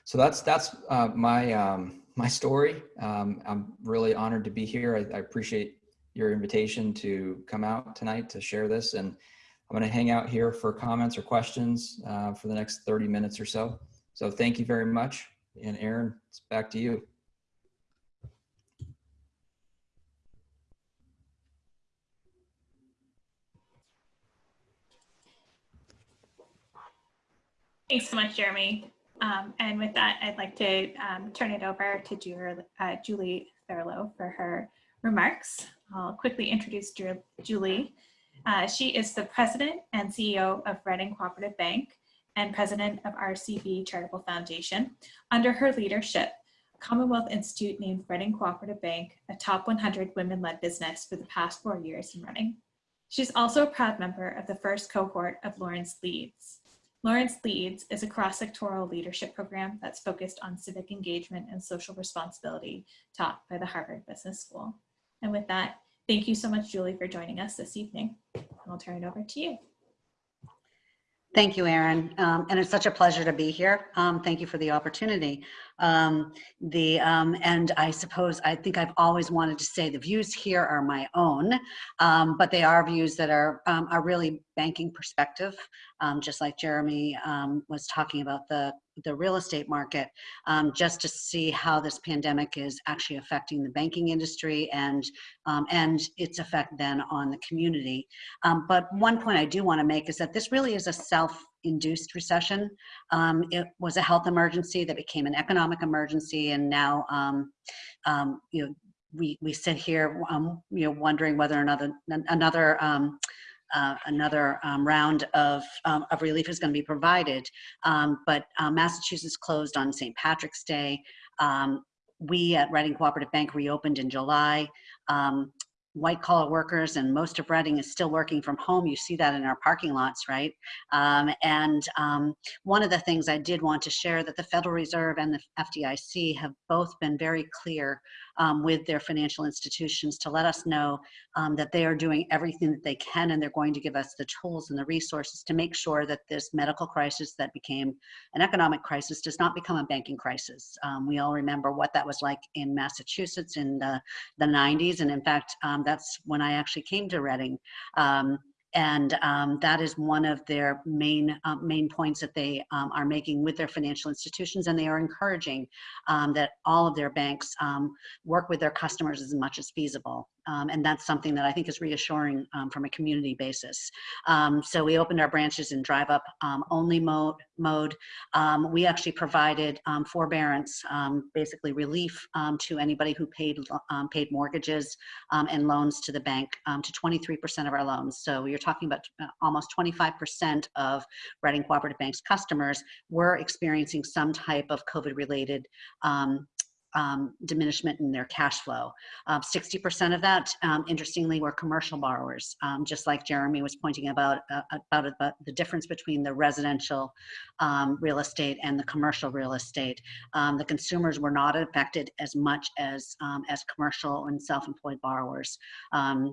So that's that's uh, my um, my story. Um, I'm really honored to be here. I, I, appreciate your invitation to come out tonight to share this, and I'm going to hang out here for comments or questions uh, for the next 30 minutes or so. So thank you very much. And Erin, it's back to you. Thanks so much, Jeremy. Um, and with that, I'd like to um, turn it over to Julie, uh, Julie Thurlow for her remarks. I'll quickly introduce Julie. Uh, she is the president and CEO of Reading Cooperative Bank and president of RCB Charitable Foundation. Under her leadership, Commonwealth Institute named Reading Cooperative Bank a top 100 women-led business for the past four years in running. She's also a proud member of the first cohort of Lawrence Leads. Lawrence Leads is a cross-sectoral leadership program that's focused on civic engagement and social responsibility taught by the Harvard Business School. And with that, thank you so much, Julie, for joining us this evening. And I'll turn it over to you. Thank you, Erin. Um, and it's such a pleasure to be here. Um, thank you for the opportunity. Um, the um, and I suppose I think I've always wanted to say the views here are my own, um, but they are views that are um, are really banking perspective. just like Jeremy was talking about the the real estate market, just to see how this pandemic is actually affecting the banking industry and and its effect then on the community. but one point I do want to make is that this really is a self induced recession. Um, it was a health emergency that became an economic emergency, and now um, um, you know we we sit here um, you know wondering whether another another um, uh, another um, round of, of relief is going to be provided. but uh, Massachusetts closed on St. Patrick's Day. we at Reading Cooperative Bank reopened in July white collar workers and most of Reading is still working from home. You see that in our parking lots, right? Um, and um, one of the things I did want to share that the Federal Reserve and the FDIC have both been very clear um, with their financial institutions to let us know um, that they are doing everything that they can and they're going to give us the tools and the resources to make sure that this medical crisis that became an economic crisis does not become a banking crisis. Um, we all remember what that was like in Massachusetts in the, the 90s and in fact um, that's when I actually came to Reading um, and um, that is one of their main uh, main points that they um, are making with their financial institutions and they are encouraging um, that all of their banks um, work with their customers as much as feasible um, and that's something that I think is reassuring um, from a community basis. Um, so we opened our branches in drive up um, only mode. mode. Um, we actually provided um, forbearance, basically relief to anybody who paid paid mortgages and loans to the bank to 23% of our loans. So you're talking about uh, almost 25% of Reading Cooperative Bank's customers were experiencing some type of COVID related um, diminishment in their cash flow. 60% um, of that, um, interestingly, were commercial borrowers, um, just like Jeremy was pointing about, uh, about, about the difference between the residential um, real estate and the commercial real estate. Um, the consumers were not affected as much as, as commercial and self-employed borrowers.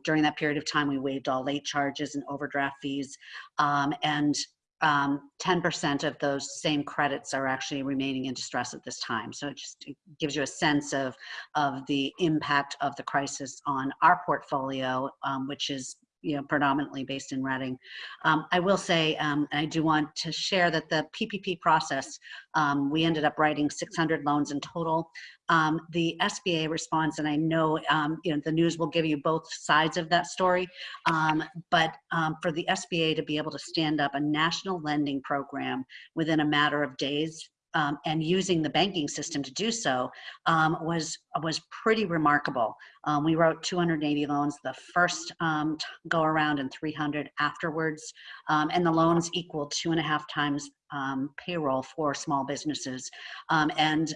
during that period of time, we waived all late charges and overdraft fees. and um, 10% of those same credits are actually remaining in distress at this time. So it just gives you a sense of, of the impact of the crisis on our portfolio, um, which is you know, predominantly based in Reading. Um, I will say, um, I do want to share that the PPP process, um, we ended up writing 600 loans in total. Um, the SBA response, and I know, um, you know, the news will give you both sides of that story, um, but for the SBA to be able to stand up a national lending program within a matter of days um, and using the banking system to do so um, was was pretty remarkable. Um, we wrote 280 loans the first um, go around and 300 afterwards, um, and the loans equal two and a half times um, payroll for small businesses. and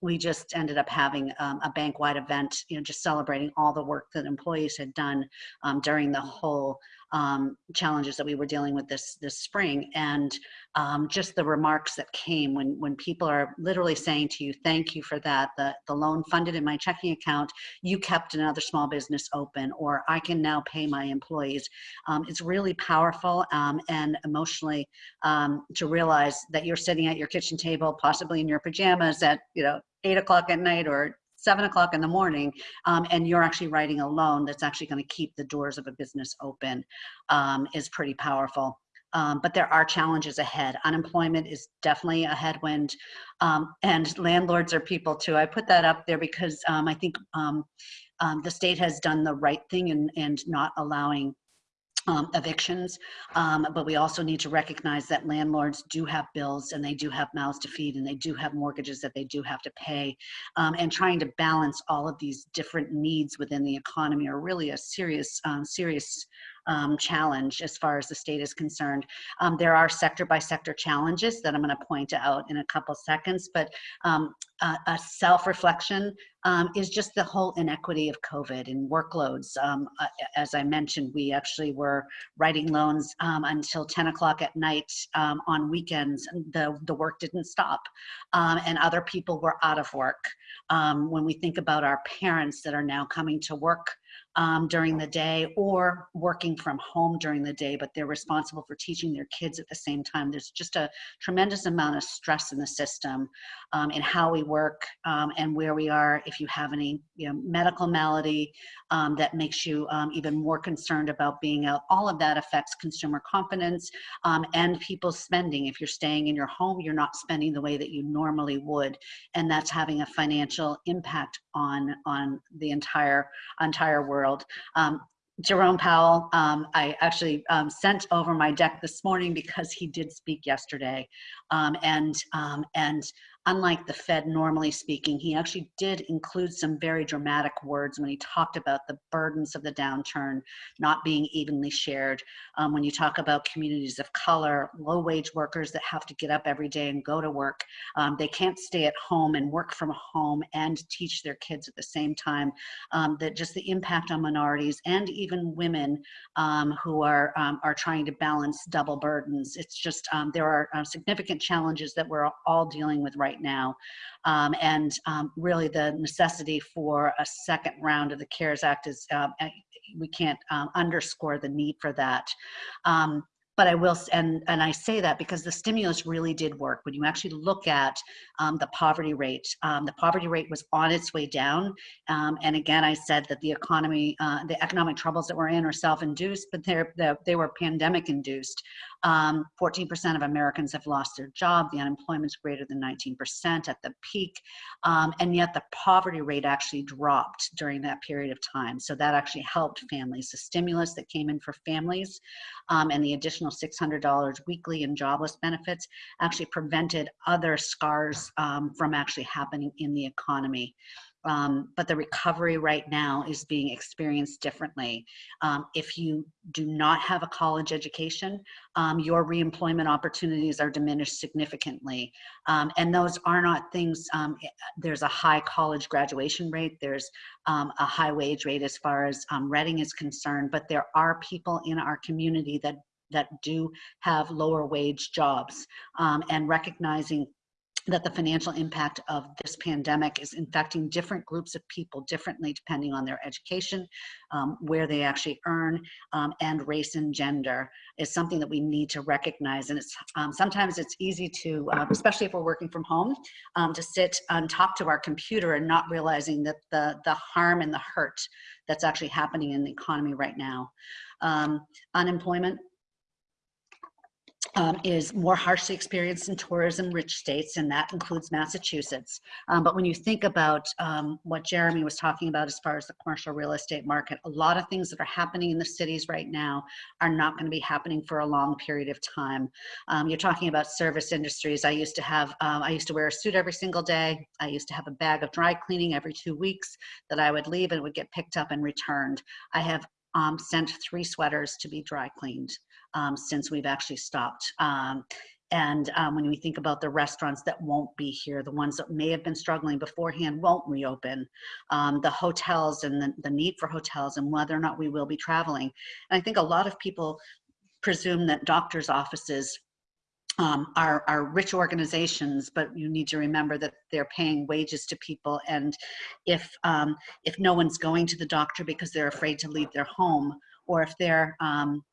we just ended up having a bank-wide event, you know, just celebrating all the work that employees had done during the whole um, challenges that we were dealing with this this spring. And um, just the remarks that came when when people are literally saying to you thank you for that. The, the loan funded in my checking account you kept another small business open or I can now pay my employees. Um, it's really powerful um, and emotionally um, to realize that you're sitting at your kitchen table possibly in your pajamas at you know eight o'clock at night or seven o'clock in the morning um, and you're actually writing a loan that's actually going to keep the doors of a business open um, is pretty powerful. Um, but there are challenges ahead. Unemployment is definitely a headwind, um, and landlords are people too. I put that up there because um, I think um, the state has done the right thing and and not allowing um, evictions, um, but we also need to recognize that landlords do have bills and they do have mouths to feed and they do have mortgages that they do have to pay. Um, and trying to balance all of these different needs within the economy are really a serious, um, serious um, challenge as far as the state is concerned. Um, there are sector by sector challenges that I'm going to point out in a couple seconds, but um, a, a self-reflection um, is just the whole inequity of COVID and workloads. Uh, as I mentioned, we actually were writing loans um, until 10 o'clock at night on weekends. and The, the work didn't stop and other people were out of work. When we think about our parents that are now coming to work um, during the day or working from home during the day, but they're responsible for teaching their kids at the same time. There's just a tremendous amount of stress in the system um, in how we work um, and where we are. If you have any you know, medical malady um, that makes you um, even more concerned about being out, all of that affects consumer confidence um, and people's spending. If you're staying in your home, you're not spending the way that you normally would, and that's having a financial impact on on the entire entire world. Um, Jerome Powell, um, I actually um, sent over my deck this morning because he did speak yesterday. Um, and, um, and unlike the Fed normally speaking, he actually did include some very dramatic words when he talked about the burdens of the downturn not being evenly shared. Um, when you talk about communities of color, low wage workers that have to get up every day and go to work, um, they can't stay at home and work from home and teach their kids at the same time. Um, that just the impact on minorities and even women um, who are, um, are trying to balance double burdens. It's just, um, there are uh, significant challenges that we're all dealing with right now. Um, and um, really the necessity for a second round of the CARES Act is, um, we can't um, underscore the need for that. Um, but I will, and, and I say that because the stimulus really did work. When you actually look at um, the poverty rate, um, the poverty rate was on its way down. Um, and again, I said that the economy, uh, the economic troubles that we're in are self-induced, but they're, they were pandemic induced. 14% um, of Americans have lost their job. The unemployment's greater than 19% at the peak. Um, and yet the poverty rate actually dropped during that period of time. So that actually helped families. The stimulus that came in for families um, and the additional $600 weekly in jobless benefits actually prevented other scars um, from actually happening in the economy um, but the recovery right now is being experienced differently. Um, if you do not have a college education, um, your reemployment opportunities are diminished significantly. Um, and those are not things, um, eh, there's a high college graduation rate, there's um, a high wage rate as far as Reading is concerned, but there are people in our community that that do have lower wage jobs and recognizing that the financial impact of this pandemic is infecting different groups of people differently depending on their education, um, where they actually earn, um, and race and gender is something that we need to recognize. And it's um, sometimes it's easy to, uh, especially if we're working from home, um, to sit on top to our computer and not realizing that the, the harm and the hurt that's actually happening in the economy right now. Um, unemployment um, is more harshly experienced in tourism-rich states, and that includes Massachusetts. Um, but when you think about um, what Jeremy was talking about as far as the commercial real estate market, a lot of things that are happening in the cities right now are not going to be happening for a long period of time. Um, you're talking about service industries. I used to have, um, I used to wear a suit every single day. I used to have a bag of dry cleaning every two weeks that I would leave and would get picked up and returned. I have um, sent three sweaters to be dry cleaned um, since we've actually stopped. Um, and um, when we think about the restaurants that won't be here, the ones that may have been struggling beforehand won't reopen, um, the hotels and the, the need for hotels and whether or not we will be traveling. And I think a lot of people presume that doctors' offices um, are, are rich organizations, but you need to remember that they're paying wages to people. And if, um, if no one's going to the doctor because they're afraid to leave their home, or if they're um,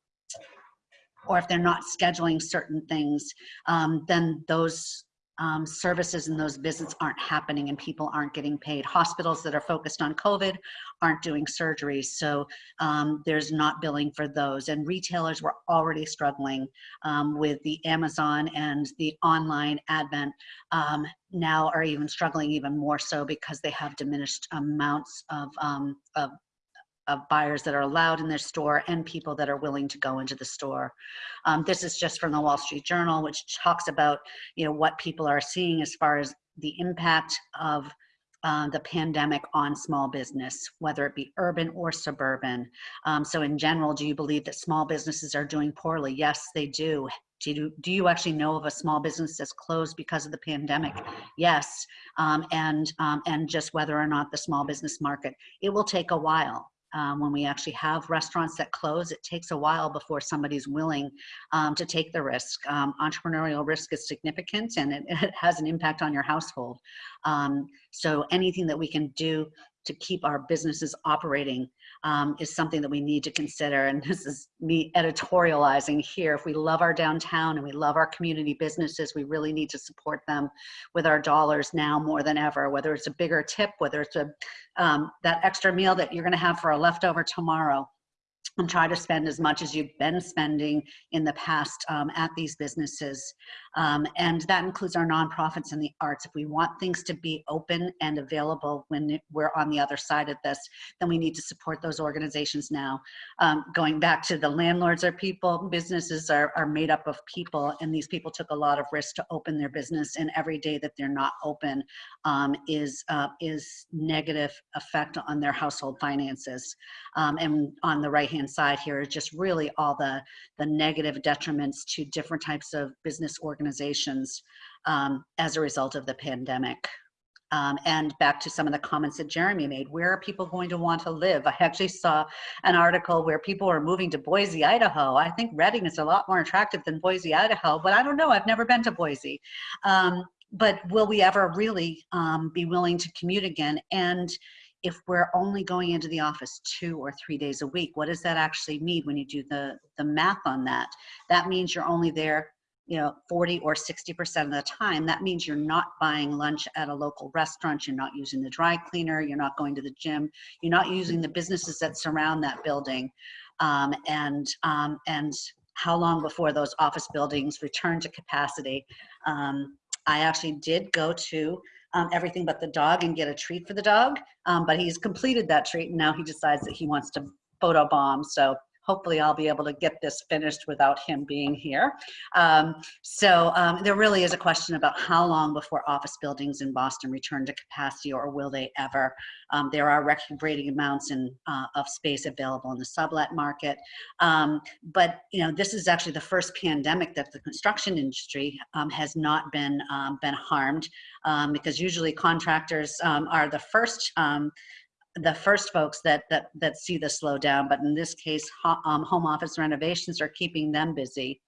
or if they're not scheduling certain things, um, then those um, services and those visits aren't happening and people aren't getting paid. Hospitals that are focused on COVID aren't doing surgeries, so um, there's not billing for those. And retailers were already struggling um, with the Amazon and the online advent um, now are even struggling even more so because they have diminished amounts of, um, of of buyers that are allowed in their store and people that are willing to go into the store. Um, this is just from the Wall Street Journal, which talks about you know what people are seeing as far as the impact of uh, the pandemic on small business, whether it be urban or suburban. Um, so in general, do you believe that small businesses are doing poorly? Yes, they do. Do you, do you actually know of a small business that's closed because of the pandemic? Yes. Um, and, um, and just whether or not the small business market, it will take a while. Um, when we actually have restaurants that close, it takes a while before somebody's willing um, to take the risk. Um, entrepreneurial risk is significant and it, *laughs* it, has an impact on your household. Um, so anything that we can do to keep our businesses operating um, is something that we need to consider. And this is me editorializing here. If we love our downtown and we love our community businesses, we really need to support them with our dollars now more than ever, whether it's a bigger tip, whether it's a um, that extra meal that you're gonna have for a leftover tomorrow and try to spend as much as you've been spending in the past um, at these businesses. Um, and that includes our nonprofits and the arts. If we want things to be open and available when we're on the other side of this, then we need to support those organizations now. Um, going back to the landlords are people, businesses are, are made up of people, and these people took a lot of risk to open their business, and every day that they're not open um, is, uh, is negative effect on their household finances. Um, and on the right hand side here is just really all the, the negative detriments to different types of business organizations um, as a result of the pandemic. Um, and back to some of the comments that Jeremy made, where are people going to want to live? I actually saw an article where people are moving to Boise, Idaho. I think Reading is a lot more attractive than Boise, Idaho, but I don't know, I've never been to Boise. Um, but will we ever really um, be willing to commute again? And if we're only going into the office two or three days a week, what does that actually mean when you do the, the math on that? That means you're only there you know 40 or 60 percent of the time that means you're not buying lunch at a local restaurant you're not using the dry cleaner you're not going to the gym you're not using the businesses that surround that building um, and um, and how long before those office buildings return to capacity um, i actually did go to um, everything but the dog and get a treat for the dog. Um, but he's completed that treat and now he decides that he wants to photobomb. So hopefully I'll be able to get this finished without him being here. Um, so um, there really is a question about how long before office buildings in Boston return to capacity or will they ever? Um, there are record-breaking amounts in, uh, of space available in the sublet market. Um, but you know, this is actually the first pandemic that the construction industry um, has not been, um, been harmed because usually contractors are the first the first folks that that that see the slowdown, but in this case, ho um, home office renovations are keeping them busy.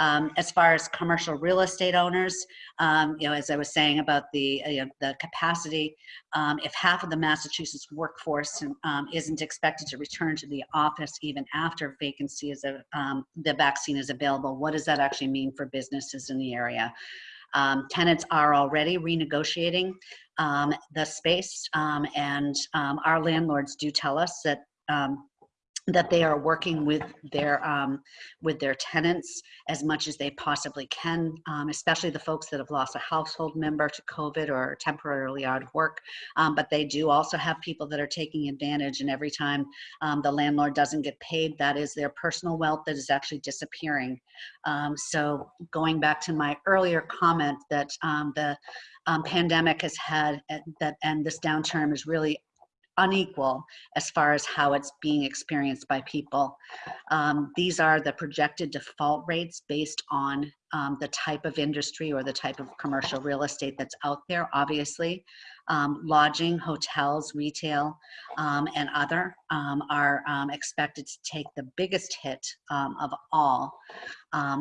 Um, as far as commercial real estate owners, um, you know, as I was saying about the uh, you know, the capacity, um, if half of the Massachusetts workforce um, isn't expected to return to the office even after vacancy is a, um, the vaccine is available, what does that actually mean for businesses in the area? Um, tenants are already renegotiating um, the space um, and um, our landlords do tell us that um, that they are working with their um, with their tenants as much as they possibly can, um, especially the folks that have lost a household member to COVID or temporarily out of work. Um, but they do also have people that are taking advantage, and every time um, the landlord doesn't get paid, that is their personal wealth that is actually disappearing. Um, so going back to my earlier comment that um, the pandemic has had that and this downturn is really unequal as far as how it's being experienced by people. Um, these are the projected default rates based on um, the type of industry or the type of commercial real estate that's out there, obviously. Um, lodging, hotels, retail, um, and other um, are um, expected to take the biggest hit of all.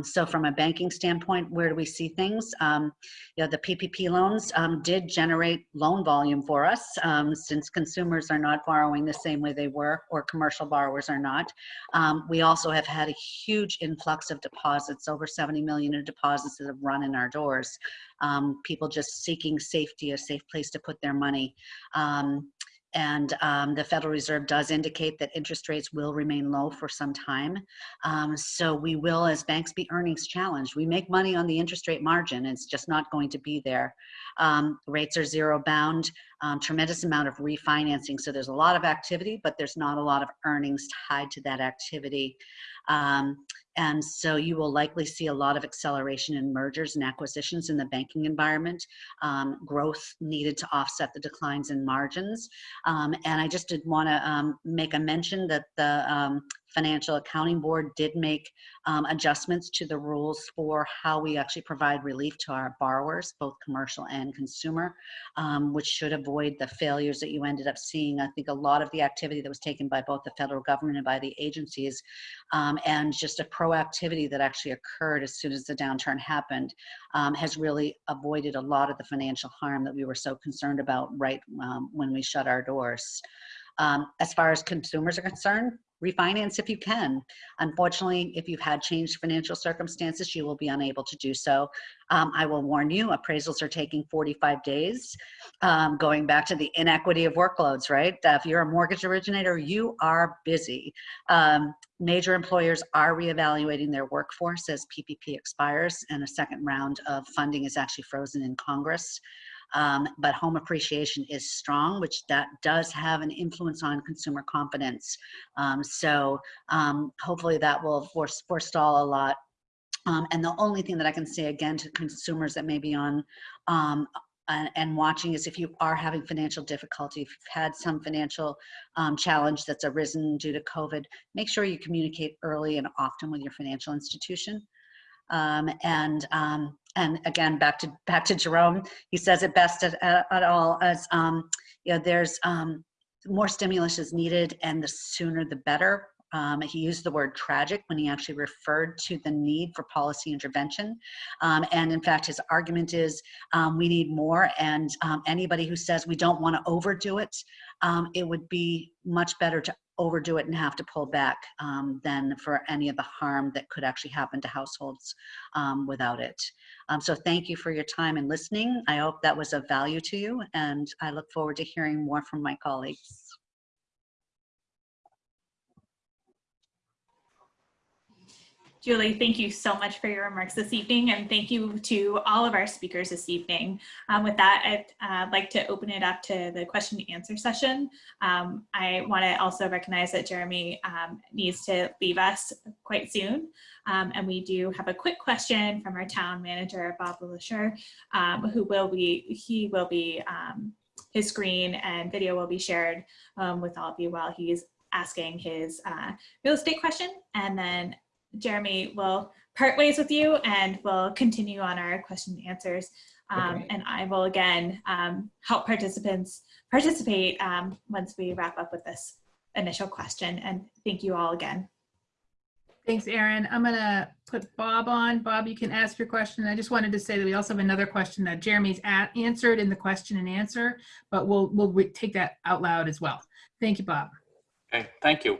so from a banking standpoint, where do we see things? you know, the PPP loans did generate loan volume for us since consumers are not borrowing the same way they were or commercial borrowers are not. we also have had a huge influx of deposits, over 70 million deposits that have run in our doors. Um, people just seeking safety, a safe place to put their money. Um, and um, the Federal Reserve does indicate that interest rates will remain low for some time. Um, so we will, as banks, be earnings challenged. We make money on the interest rate margin. It's just not going to be there. Um, rates are zero bound. um, tremendous amount of refinancing. So there's a lot of activity, but there's not a lot of earnings tied to that activity. And so you will likely see a lot of acceleration in mergers and acquisitions in the banking environment, um, growth needed to offset the declines in margins. Um, and I just did want to um, make a mention that the um, Financial Accounting Board did make um, adjustments to the rules for how we actually provide relief to our borrowers, both commercial and consumer, um, which should avoid the failures that you ended up seeing. I think a lot of the activity that was taken by both the federal government and by the agencies, um, and just a proactivity that actually occurred as soon as the downturn happened, um, has really avoided a lot of the financial harm that we were so concerned about right um, when we shut our doors. Um, as far as consumers are concerned, refinance if you can. Unfortunately, if you've had changed financial circumstances, you will be unable to do so. Um, I will warn you, appraisals are taking 45 days. Um, going back to the inequity of workloads, right? Uh, if you're a mortgage originator, you are busy. Um, major employers are reevaluating their workforce as PPP expires and a second round of funding is actually frozen in Congress. Um, but home appreciation is strong, which that does have an influence on consumer confidence. Um, so um, hopefully that will forestall a lot. Um, and the only thing that I can say again to consumers that may be on um, and, and, watching is if you are having financial difficulty, if you've had some financial um, challenge that's arisen due to COVID, make sure you communicate early and often with your financial institution. Um, and um, and again, back to back to Jerome, he says it best at, at, all as um, you know, there's um, more stimulus is needed, and the sooner the better. Um, he used the word tragic when he actually referred to the need for policy intervention. Um, and in fact, his argument is um, we need more. And um, anybody who says we don't want to overdo it, um, it would be much better to overdo it and have to pull back um, than for any of the harm that could actually happen to households um, without it. Um, so thank you for your time and listening. I hope that was of value to you and I look forward to hearing more from my colleagues. Julie, thank you so much for your remarks this evening, and thank you to all of our speakers this evening. Um, with that, I'd uh, like to open it up to the question and answer session. Um, I want to also recognize that Jeremy um, needs to leave us quite soon, um, and we do have a quick question from our town manager, Bob Lasher, um, who will be, he will be, um, his screen and video will be shared with all of you while he's asking his uh, real estate question, and then Jeremy will part ways with you and we'll continue on our question and answers. Um, okay. And I will again um, help participants participate um, once we wrap up with this initial question. And thank you all again. Thanks, Erin. I'm going to put Bob on. Bob, you can ask your question. I just wanted to say that we also have another question that Jeremy's answered in the question and answer, but we'll, we'll take that out loud as well. Thank you, Bob. Okay, thank you.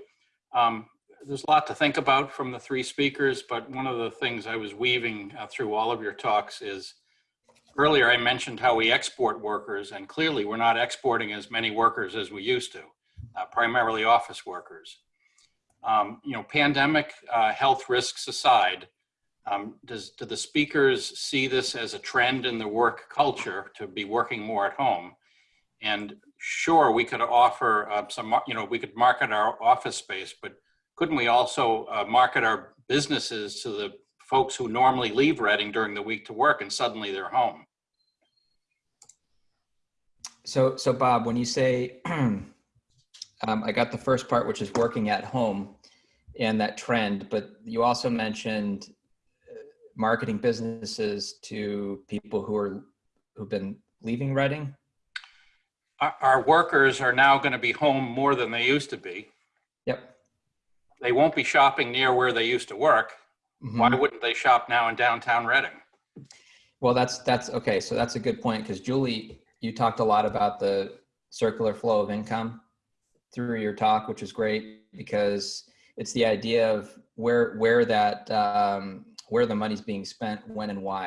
Um, there's a lot to think about from the three speakers, but one of the things I was weaving uh, through all of your talks is earlier I mentioned how we export workers and clearly we're not exporting as many workers as we used to, uh, primarily office workers. Um, you know, pandemic uh, health risks aside, um, does, do the speakers see this as a trend in the work culture to be working more at home? And sure, we could offer uh, some, you know, we could market our office space, but couldn't we also uh, market our businesses to the folks who normally leave Reading during the week to work and suddenly they're home? So, so Bob, when you say, *clears throat* um, I got the first part, which is working at home and that trend, but you also mentioned uh, marketing businesses to people who are, who've been leaving Reading? Our, our workers are now going to be home more than they used to be. They won't be shopping near where they used to work. Mm -hmm. Why wouldn't they shop now in downtown Reading? Well, that's that's okay. So that's a good point because Julie, you talked a lot about the circular flow of income through your talk, which is great because it's the idea of where where that um, where the money's being spent, when and why.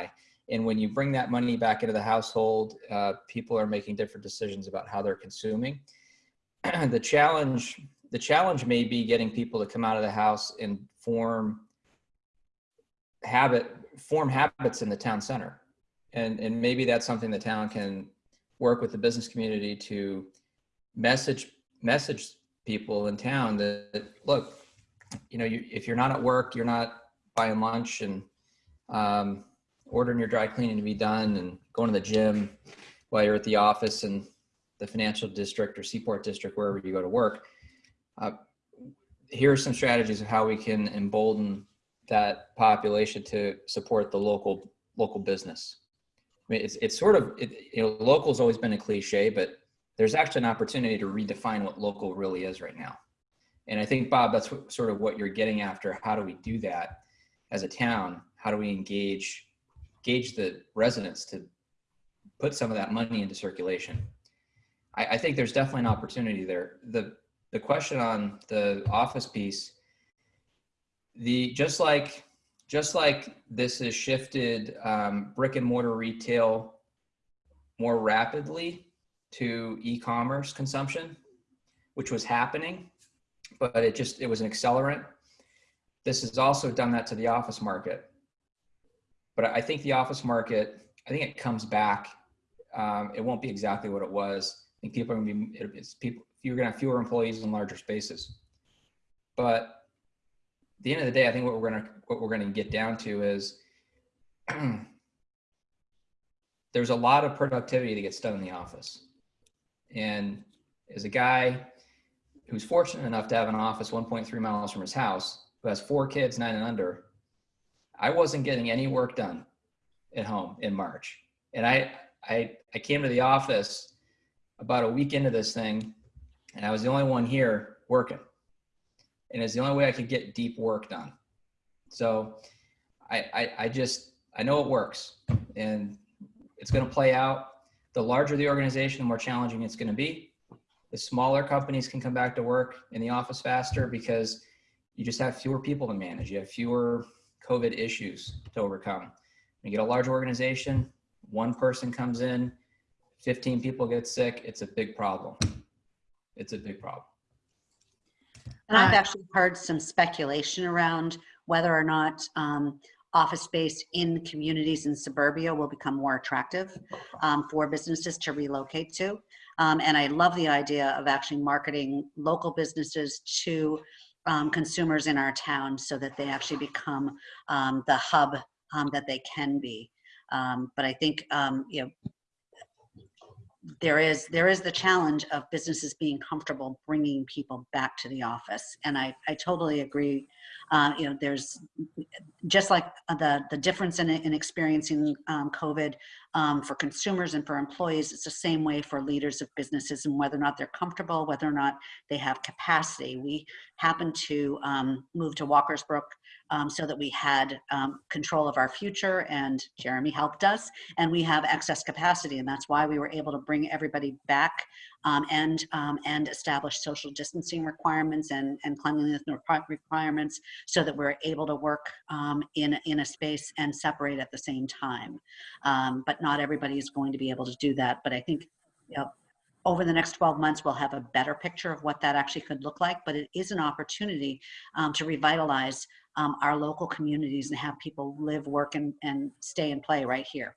And when you bring that money back into the household, uh, people are making different decisions about how they're consuming. *clears throat* the challenge the challenge may be getting people to come out of the house and form habit form habits in the town center and and maybe that's something the town can work with the business community to message message people in town that, that, look, you know, you, if you're not at work, you're not buying lunch and um, ordering your dry cleaning to be done and going to the gym while you're at the office in the financial district or Seaport district, wherever you go to work. Uh, here are some strategies of how we can embolden that population to support the local local business. I mean, it's it's sort of it, you know local's always been a cliche, but there's actually an opportunity to redefine what local really is right now. And I think Bob, that's what, sort of what you're getting after. How do we do that as a town? How do we engage engage the residents to put some of that money into circulation? I, I think there's definitely an opportunity there. The the question on the office piece, the just like just like this has shifted um, brick and mortar retail more rapidly to e-commerce consumption, which was happening, but it just it was an accelerant. This has also done that to the office market. But I think the office market, I think it comes back. Um, it won't be exactly what it was. I think people are gonna be it's people you're gonna have fewer employees in larger spaces. But at the end of the day, I think what we're gonna what we're gonna get down to is *clears throat* there's a lot of productivity that gets done in the office. And as a guy who's fortunate enough to have an office 1.3 miles from his house, who has four kids, nine and under, I wasn't getting any work done at home in March. And I, I, I came to the office about a week into this thing, and I was the only one here working. And it's the only way I could get deep work done. So I, I, I just, I know it works and it's going to play out. The larger the organization, the more challenging it's going to be. The smaller companies can come back to work in the office faster because you just have fewer people to manage. You have fewer COVID issues to overcome. When you get a large organization, one person comes in, 15 people get sick, it's a big problem. It's a big problem. And I've Uh, actually heard some speculation around whether or not um, office space in communities in suburbia will become more attractive um, for businesses to relocate to. Um, and I love the idea of actually marketing local businesses to um, consumers in our town so that they actually become um, the hub um, that they can be. Um, but I think, um, you know, there is there is the challenge of businesses being comfortable bringing people back to the office. And i i totally agree. Uh, you know there's just like the the difference in, in experiencing um, covid um, for consumers and for employees it's the same way for leaders of businesses and whether or not they're comfortable whether or not they have capacity. We happened to um, move to Walkers Brook um, so that we had um, control of our future and jeremy helped us and we have excess capacity and that's why we were able to bring everybody back um, and um, and establish social distancing requirements and and cleanliness requirements so that we're able to work in in a space and separate at the same time. But not everybody is going to be able to do that but i think you know, over the next 12 months, we'll have a better picture of what that actually could look like, but it is an opportunity um, to revitalize um, our local communities and have people live, work, and, and stay and play right here.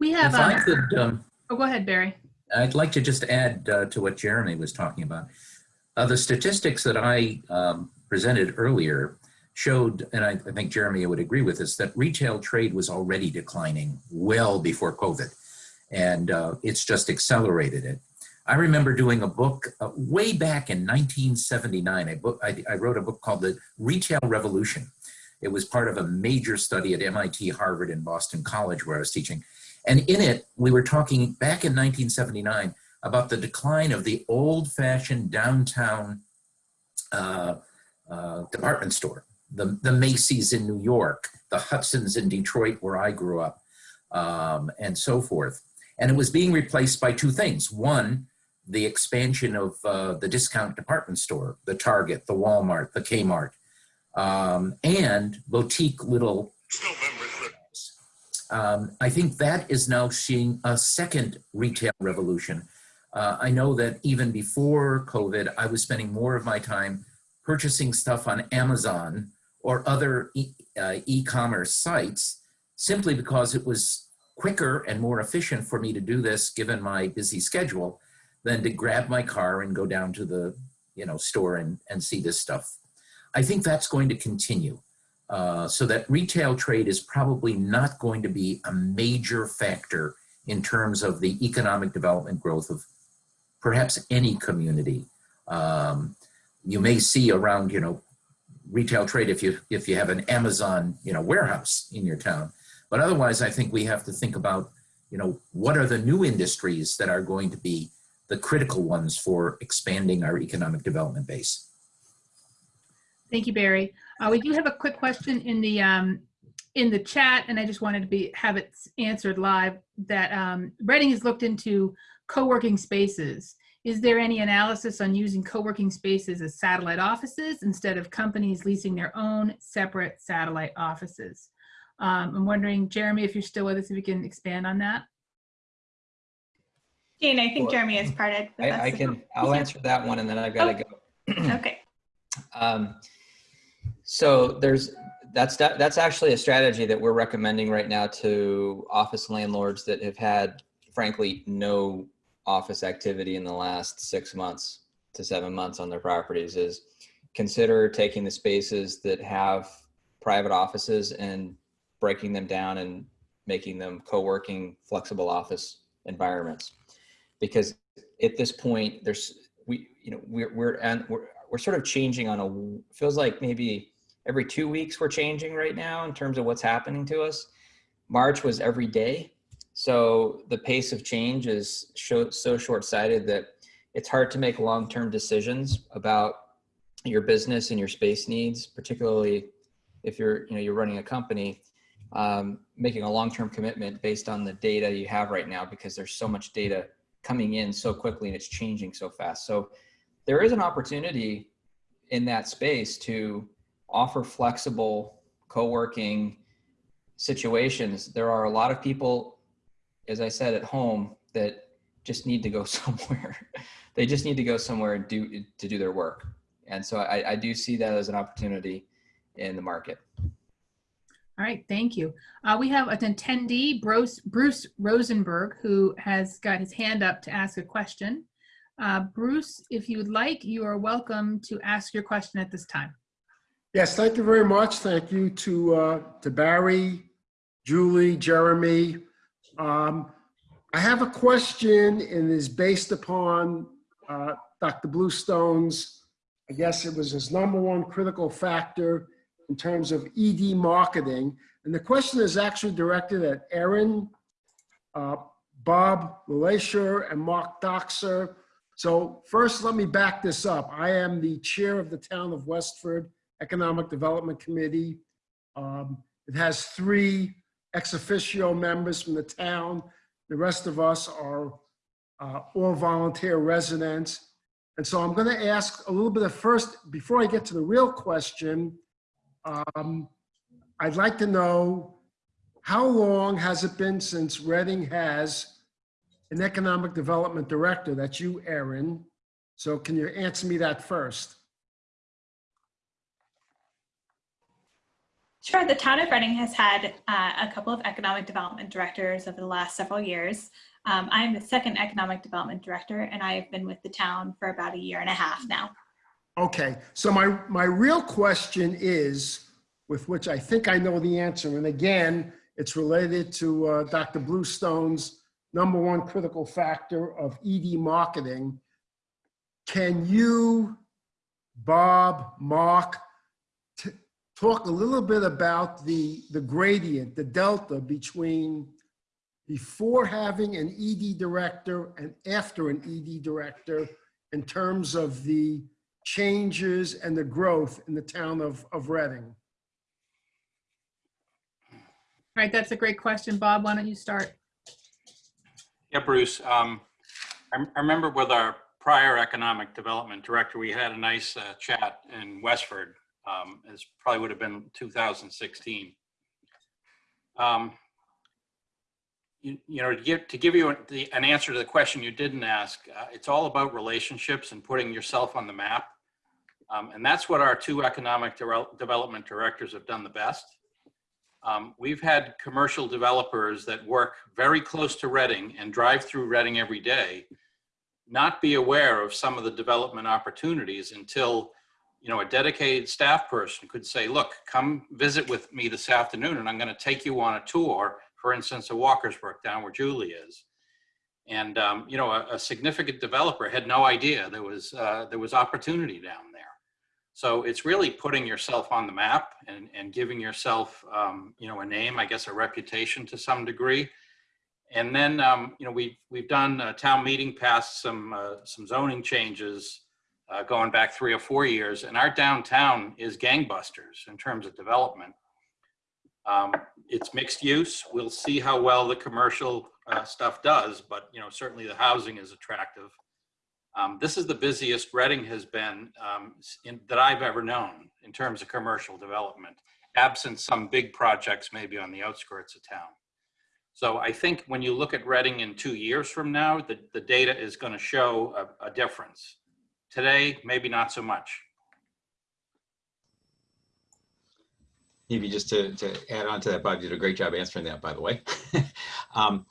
We have, If I um, could, um, oh, go ahead, Barry. I'd like to just add uh, to what Jeremy was talking about. Uh, the statistics that I um, presented earlier showed, and I, I think Jeremy would agree with this, that retail trade was already declining well before COVID, and uh, it's just accelerated it. I remember doing a book uh, way back in 1979. I, book, I, I wrote a book called The Retail Revolution. It was part of a major study at MIT, Harvard, and Boston College where I was teaching. And in it, we were talking back in 1979 about the decline of the old fashioned downtown uh, uh, department store, the, the Macy's in New York, the Hudson's in Detroit, where I grew up, um, and so forth. And it was being replaced by two things. One, the expansion of uh, the discount department store, the Target, the Walmart, the Kmart, um, and boutique little um, I think that is now seeing a second retail revolution. Uh, I know that even before COVID, I was spending more of my time purchasing stuff on Amazon or other e- uh, e-commerce sites simply because it was quicker and more efficient for me to do this, given my busy schedule, than to grab my car and go down to the you know, store and, and see this stuff. I think that's going to continue. Uh, so that retail trade is probably not going to be a major factor in terms of the economic development growth of perhaps any community. Um, you may see around, you know, retail trade if you if you have an Amazon, you know, warehouse in your town. But otherwise, I think we have to think about, you know, what are the new industries that are going to be the critical ones for expanding our economic development base. Thank you, Barry. Uh, we do have a quick question in the um, in the chat, and I just wanted to be have it answered live. That um, Reading has looked into co-working spaces. Is there any analysis on using co-working spaces as satellite offices instead of companies leasing their own separate satellite offices? Um, I'm wondering, Jeremy, if you're still with us, if you can expand on that. Jane, I think Well, Jeremy has parted. with I, I can, I'll answer that one and then I've got to go. *clears throat* *clears throat* Okay. Um, so there's that's that, that's actually a strategy that we're recommending right now to office landlords that have had, frankly, no office activity in the last six months to seven months on their properties. Is consider taking the spaces that have private offices and breaking them down and making them co-working flexible office environments because at this point there's we you know we're we're and we're we're sort of changing on a feels like maybe every two weeks we're changing right now in terms of what's happening to us march was every day so the pace of change is so, short-sighted that it's hard to make long-term decisions about your business and your space needs particularly if you're you know you're running a company um, making a long-term commitment based on the data you have right now because there's so much data coming in so quickly and it's changing so fast so there is an opportunity in that space to offer flexible co-working situations. There are a lot of people, as I said, at home that just need to go *laughs* somewhere. they just need to go somewhere and do to do their work. And so I, I do see that as an opportunity in the market. All right, thank you. Uh, we have an attendee, Bruce, Bruce Rosenberg, who has got his hand up to ask a question. Uh, Bruce, if you would like, you are welcome to ask your question at this time. Yes, thank you very much. Thank you to, uh, to Barry, Julie, Jeremy. Um, I have a question and is based upon, uh, Dr. Bluestone's, I guess it was his number one critical factor in terms of ED marketing. And the question is actually directed at Erin, uh, Bob LeLacheur, and Mark Dockser. So first, let me back this up. I am the chair of the town of Westford Economic Development Committee. Um, It has three ex officio members from the town. The rest of us are uh, all volunteer residents. And so I'm going to ask a little bit of first, before I get to the real question, um, I'd like to know how long has it been since Reading has an economic development director? That's you, Erin. So can you answer me that first? Sure. The town of Reading has had uh, a couple of economic development directors over the last several years. Um, I'm the second economic development director, and I've been with the town for about a year and a half now. Okay, so my, my real question is, with which I think I know the answer, and again, it's related to uh, Dr. Bluestone's number one critical factor of ED marketing. Can you, Bob, Mark, talk a little bit about the, the gradient, the delta between before having an ED director and after an ED director in terms of the changes and the growth in the town of, of Reading? All right, that's a great question. Bob, why don't you start? Yeah, Bruce, um, I I remember with our prior economic development director, we had a nice uh, chat in Westford. Um, probably would have been 2016. Um, You you know, to give, to give you the- an answer to the question you didn't ask, uh, it's all about relationships and putting yourself on the map. Um, And that's what our two economic devel- development directors have done the best. um, we've had commercial developers that work very close to Reading and drive through Reading every day, not be aware of some of the development opportunities until, you know, a dedicated staff person could say, look, come visit with me this afternoon and I'm going to take you on a tour, for instance, of Walkers Brook down where Julie is. And, um, you know, a, a significant developer had no idea there was, uh, there was opportunity down there. So it's really putting yourself on the map and, and giving yourself, um, you know, a name, I guess, a reputation to some degree. And then, um, you know, we've, we've done a town meeting passed some, uh, some zoning changes uh, going back three or four years. And our downtown is gangbusters in terms of development. Um, it's mixed use. We'll see how well the commercial uh, stuff does, but, you know, certainly the housing is attractive. Um, this is the busiest Reading has been um, in, that I've ever known in terms of commercial development, absent some big projects maybe on the outskirts of town. So I think when you look at Reading in two years from now, the, the data is going to show a, a difference. Today, maybe not so much. Maybe just to, to add on to that, Bob, you did a great job answering that, by the way. *laughs* um,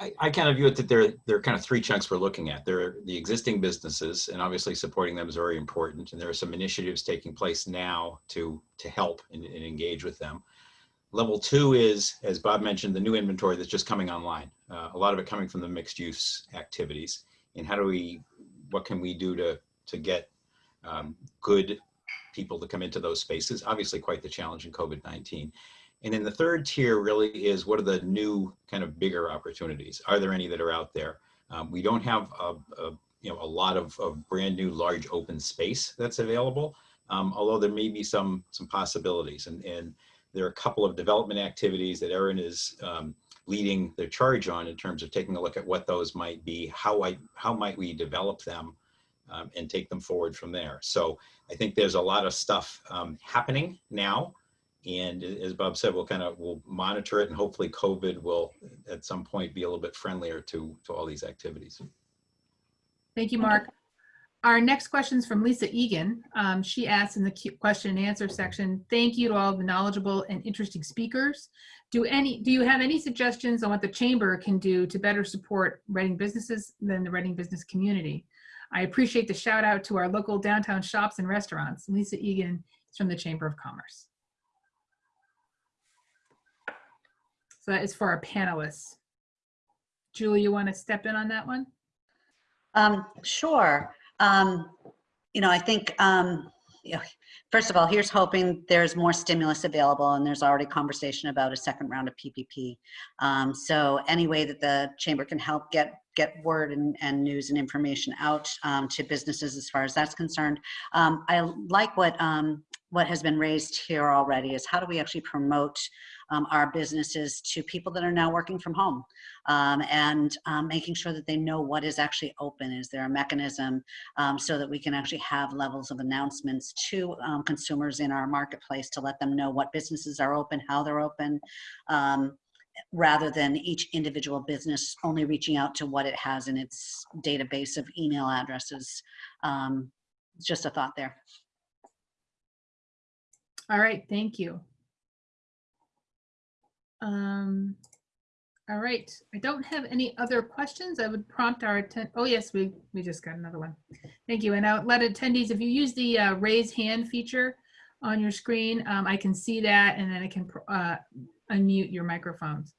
I, I kind of view it that there, there are kind of three chunks we're looking at. There are the existing businesses, and obviously supporting them is very important. And there are some initiatives taking place now to, to help and, and engage with them. Level two is, as Bob mentioned, the new inventory that's just coming online. Uh, a lot of it coming from the mixed use activities. And how do we, what can we do to, to get um, good people to come into those spaces? Obviously quite the challenge in COVID-19. And then the third tier really is what are the new kind of bigger opportunities? Are there any that are out there? Um, we don't have a, a, you know a lot of, of brand new large open space that's available, um, although there may be some some possibilities. And, and there are a couple of development activities that Erin is um, leading the charge on in terms of taking a look at what those might be, how I how might we develop them um, and take them forward from there. So I think there's a lot of stuff um, happening now. And as Bob said, we'll kind of, we'll monitor it and hopefully COVID will at some point be a little bit friendlier to, to all these activities. Thank you, Mark. Our next question is from Lisa Egan. Um, she asked in the question and answer section, thank you to all the knowledgeable and interesting speakers. Do any, do you have any suggestions on what the chamber can do to better support Reading businesses than the Reading business community? I appreciate the shout out to our local downtown shops and restaurants. Lisa Egan is from the Chamber of Commerce. So that is for our panelists. Julie, you want to step in on that one? Um, sure. Um, you know, I think, um, first of all, here's hoping there's more stimulus available and there's already conversation about a second round of PPP. Um, so any way that the chamber can help get get word and, and news and information out um, to businesses as far as that's concerned. Um, I like what um, what has been raised here already is how do we actually promote um, our businesses to people that are now working from home um, and um, making sure that they know what is actually open. Is there a mechanism um, so that we can actually have levels of announcements to um, consumers in our marketplace to let them know what businesses are open, how they're open, um, rather than each individual business only reaching out to what it has in its database of email addresses. Just a thought there. All right, thank you. Um, all right, I don't have any other questions. I would prompt our attend. Oh yes, we we just got another one. Thank you. And I'll let attendees, if you use the uh, raise hand feature on your screen, um, I can see that, and then I can uh, unmute your microphones.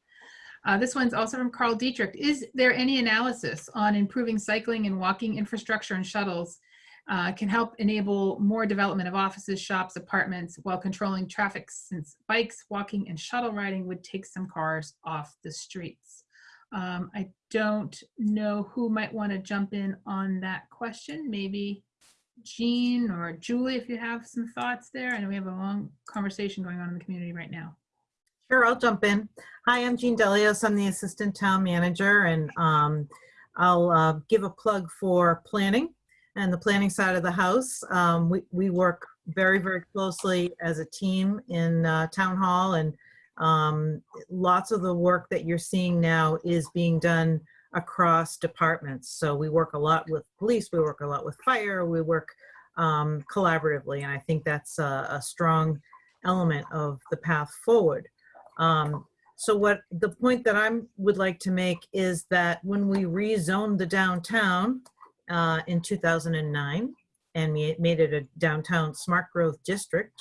Uh, this one's also from Carl Dietrich. Is there any analysis on improving cycling and walking infrastructure and shuttles uh, can help enable more development of offices, shops, apartments while controlling traffic since bikes, walking, and shuttle riding would take some cars off the streets. Um, I don't know who might want to jump in on that question. Maybe Jean or Julie, if you have some thoughts there. I know we have a long conversation going on in the community right now. Sure, I'll jump in. Hi, I'm Jean Delios. I'm the Assistant Town Manager, and um, I'll uh, give a plug for planning and the planning side of the house. Um, we, we work very, very closely as a team in uh, Town Hall, and um, lots of the work that you're seeing now is being done across departments. So we work a lot with police, we work a lot with fire, we work um, collaboratively, and I think that's a, a strong element of the path forward. Um, so what the point that I would like to make is that when we rezoned the downtown uh, in 2009 and we made it a downtown smart growth district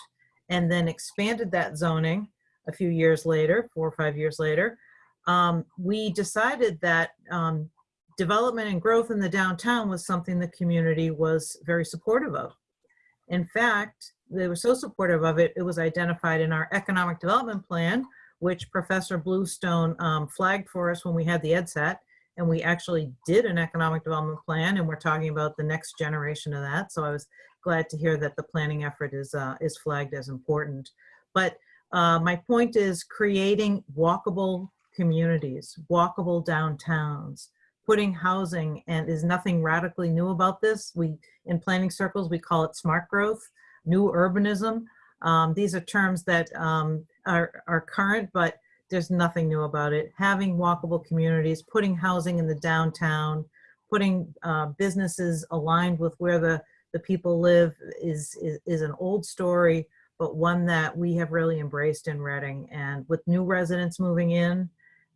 and then expanded that zoning a few years later, four or five years later, um, we decided that um, development and growth in the downtown was something the community was very supportive of. In fact, they were so supportive of it, it was identified in our economic development plan, which Professor Bluestone um, flagged for us when we had the EDSAT. And we actually did an economic development plan and we're talking about the next generation of that. So I was glad to hear that the planning effort is, uh, is flagged as important. But uh, my point is creating walkable communities, walkable downtowns, putting housing, and is nothing radically new about this. We, in planning circles, we call it smart growth, new urbanism. Um, these are terms that um, are, are current, but there's nothing new about it. Having walkable communities, putting housing in the downtown, putting uh, businesses aligned with where the, the people live is, is, is an old story, but one that we have really embraced in Reading. And with new residents moving in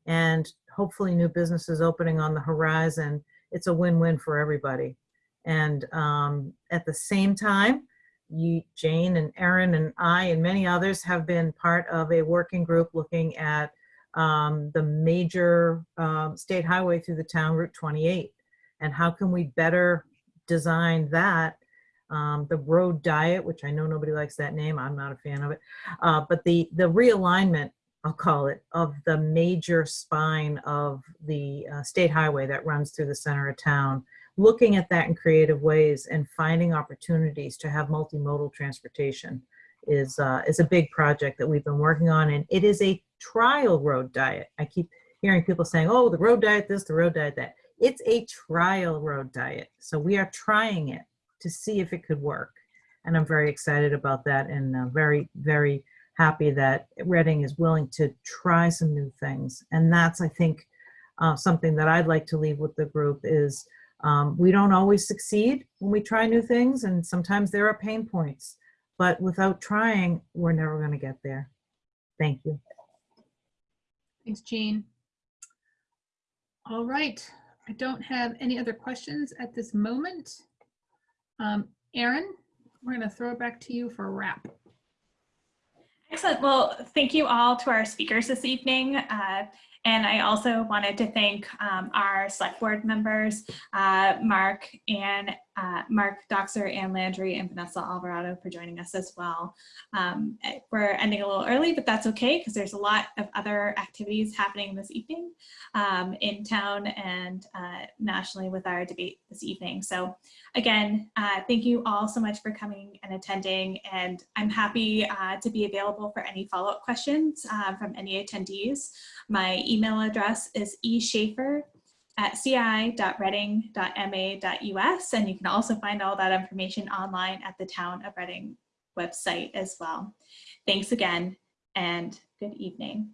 and hopefully new businesses opening on the horizon, it's a win-win for everybody. And um, at the same time, you, Jane and Erin and I and many others have been part of a working group looking at um, the major um, state highway through the town, Route 28. And how can we better design that? Um, the road diet, which I know nobody likes that name, I'm not a fan of it, uh, but the, the realignment, I'll call it, of the major spine of the uh, state highway that runs through the center of town looking at that in creative ways and finding opportunities to have multimodal transportation is uh, is a big project that we've been working on and it is a trial road diet. I keep hearing people saying, oh, the road diet this, the road diet that. It's a trial road diet. So we are trying it to see if it could work. And I'm very excited about that and uh, very, very happy that Reading is willing to try some new things. And that's, I think, uh, something that I'd like to leave with the group is um, we don't always succeed when we try new things and sometimes there are pain points, but without trying, we're never gonna get there. Thank you. Thanks, Jean. All right, I don't have any other questions at this moment. Um, Erin, we're gonna throw it back to you for a wrap. Excellent. Well, thank you all to our speakers this evening. Uh, and I also wanted to thank um, our select board members, uh, Mark and uh, Mark Dockser and Landry and Vanessa Alvarado for joining us as well. Um, we're ending a little early, but that's okay because there's a lot of other activities happening this evening um, in town and uh, nationally with our debate this evening. So again, uh, thank you all so much for coming and attending and I'm happy uh, to be available for any follow-up questions uh, from any attendees. My email address is eschaefer at ci.reading.ma.us and you can also find all that information online at the Town of Reading website as well. Thanks again and good evening.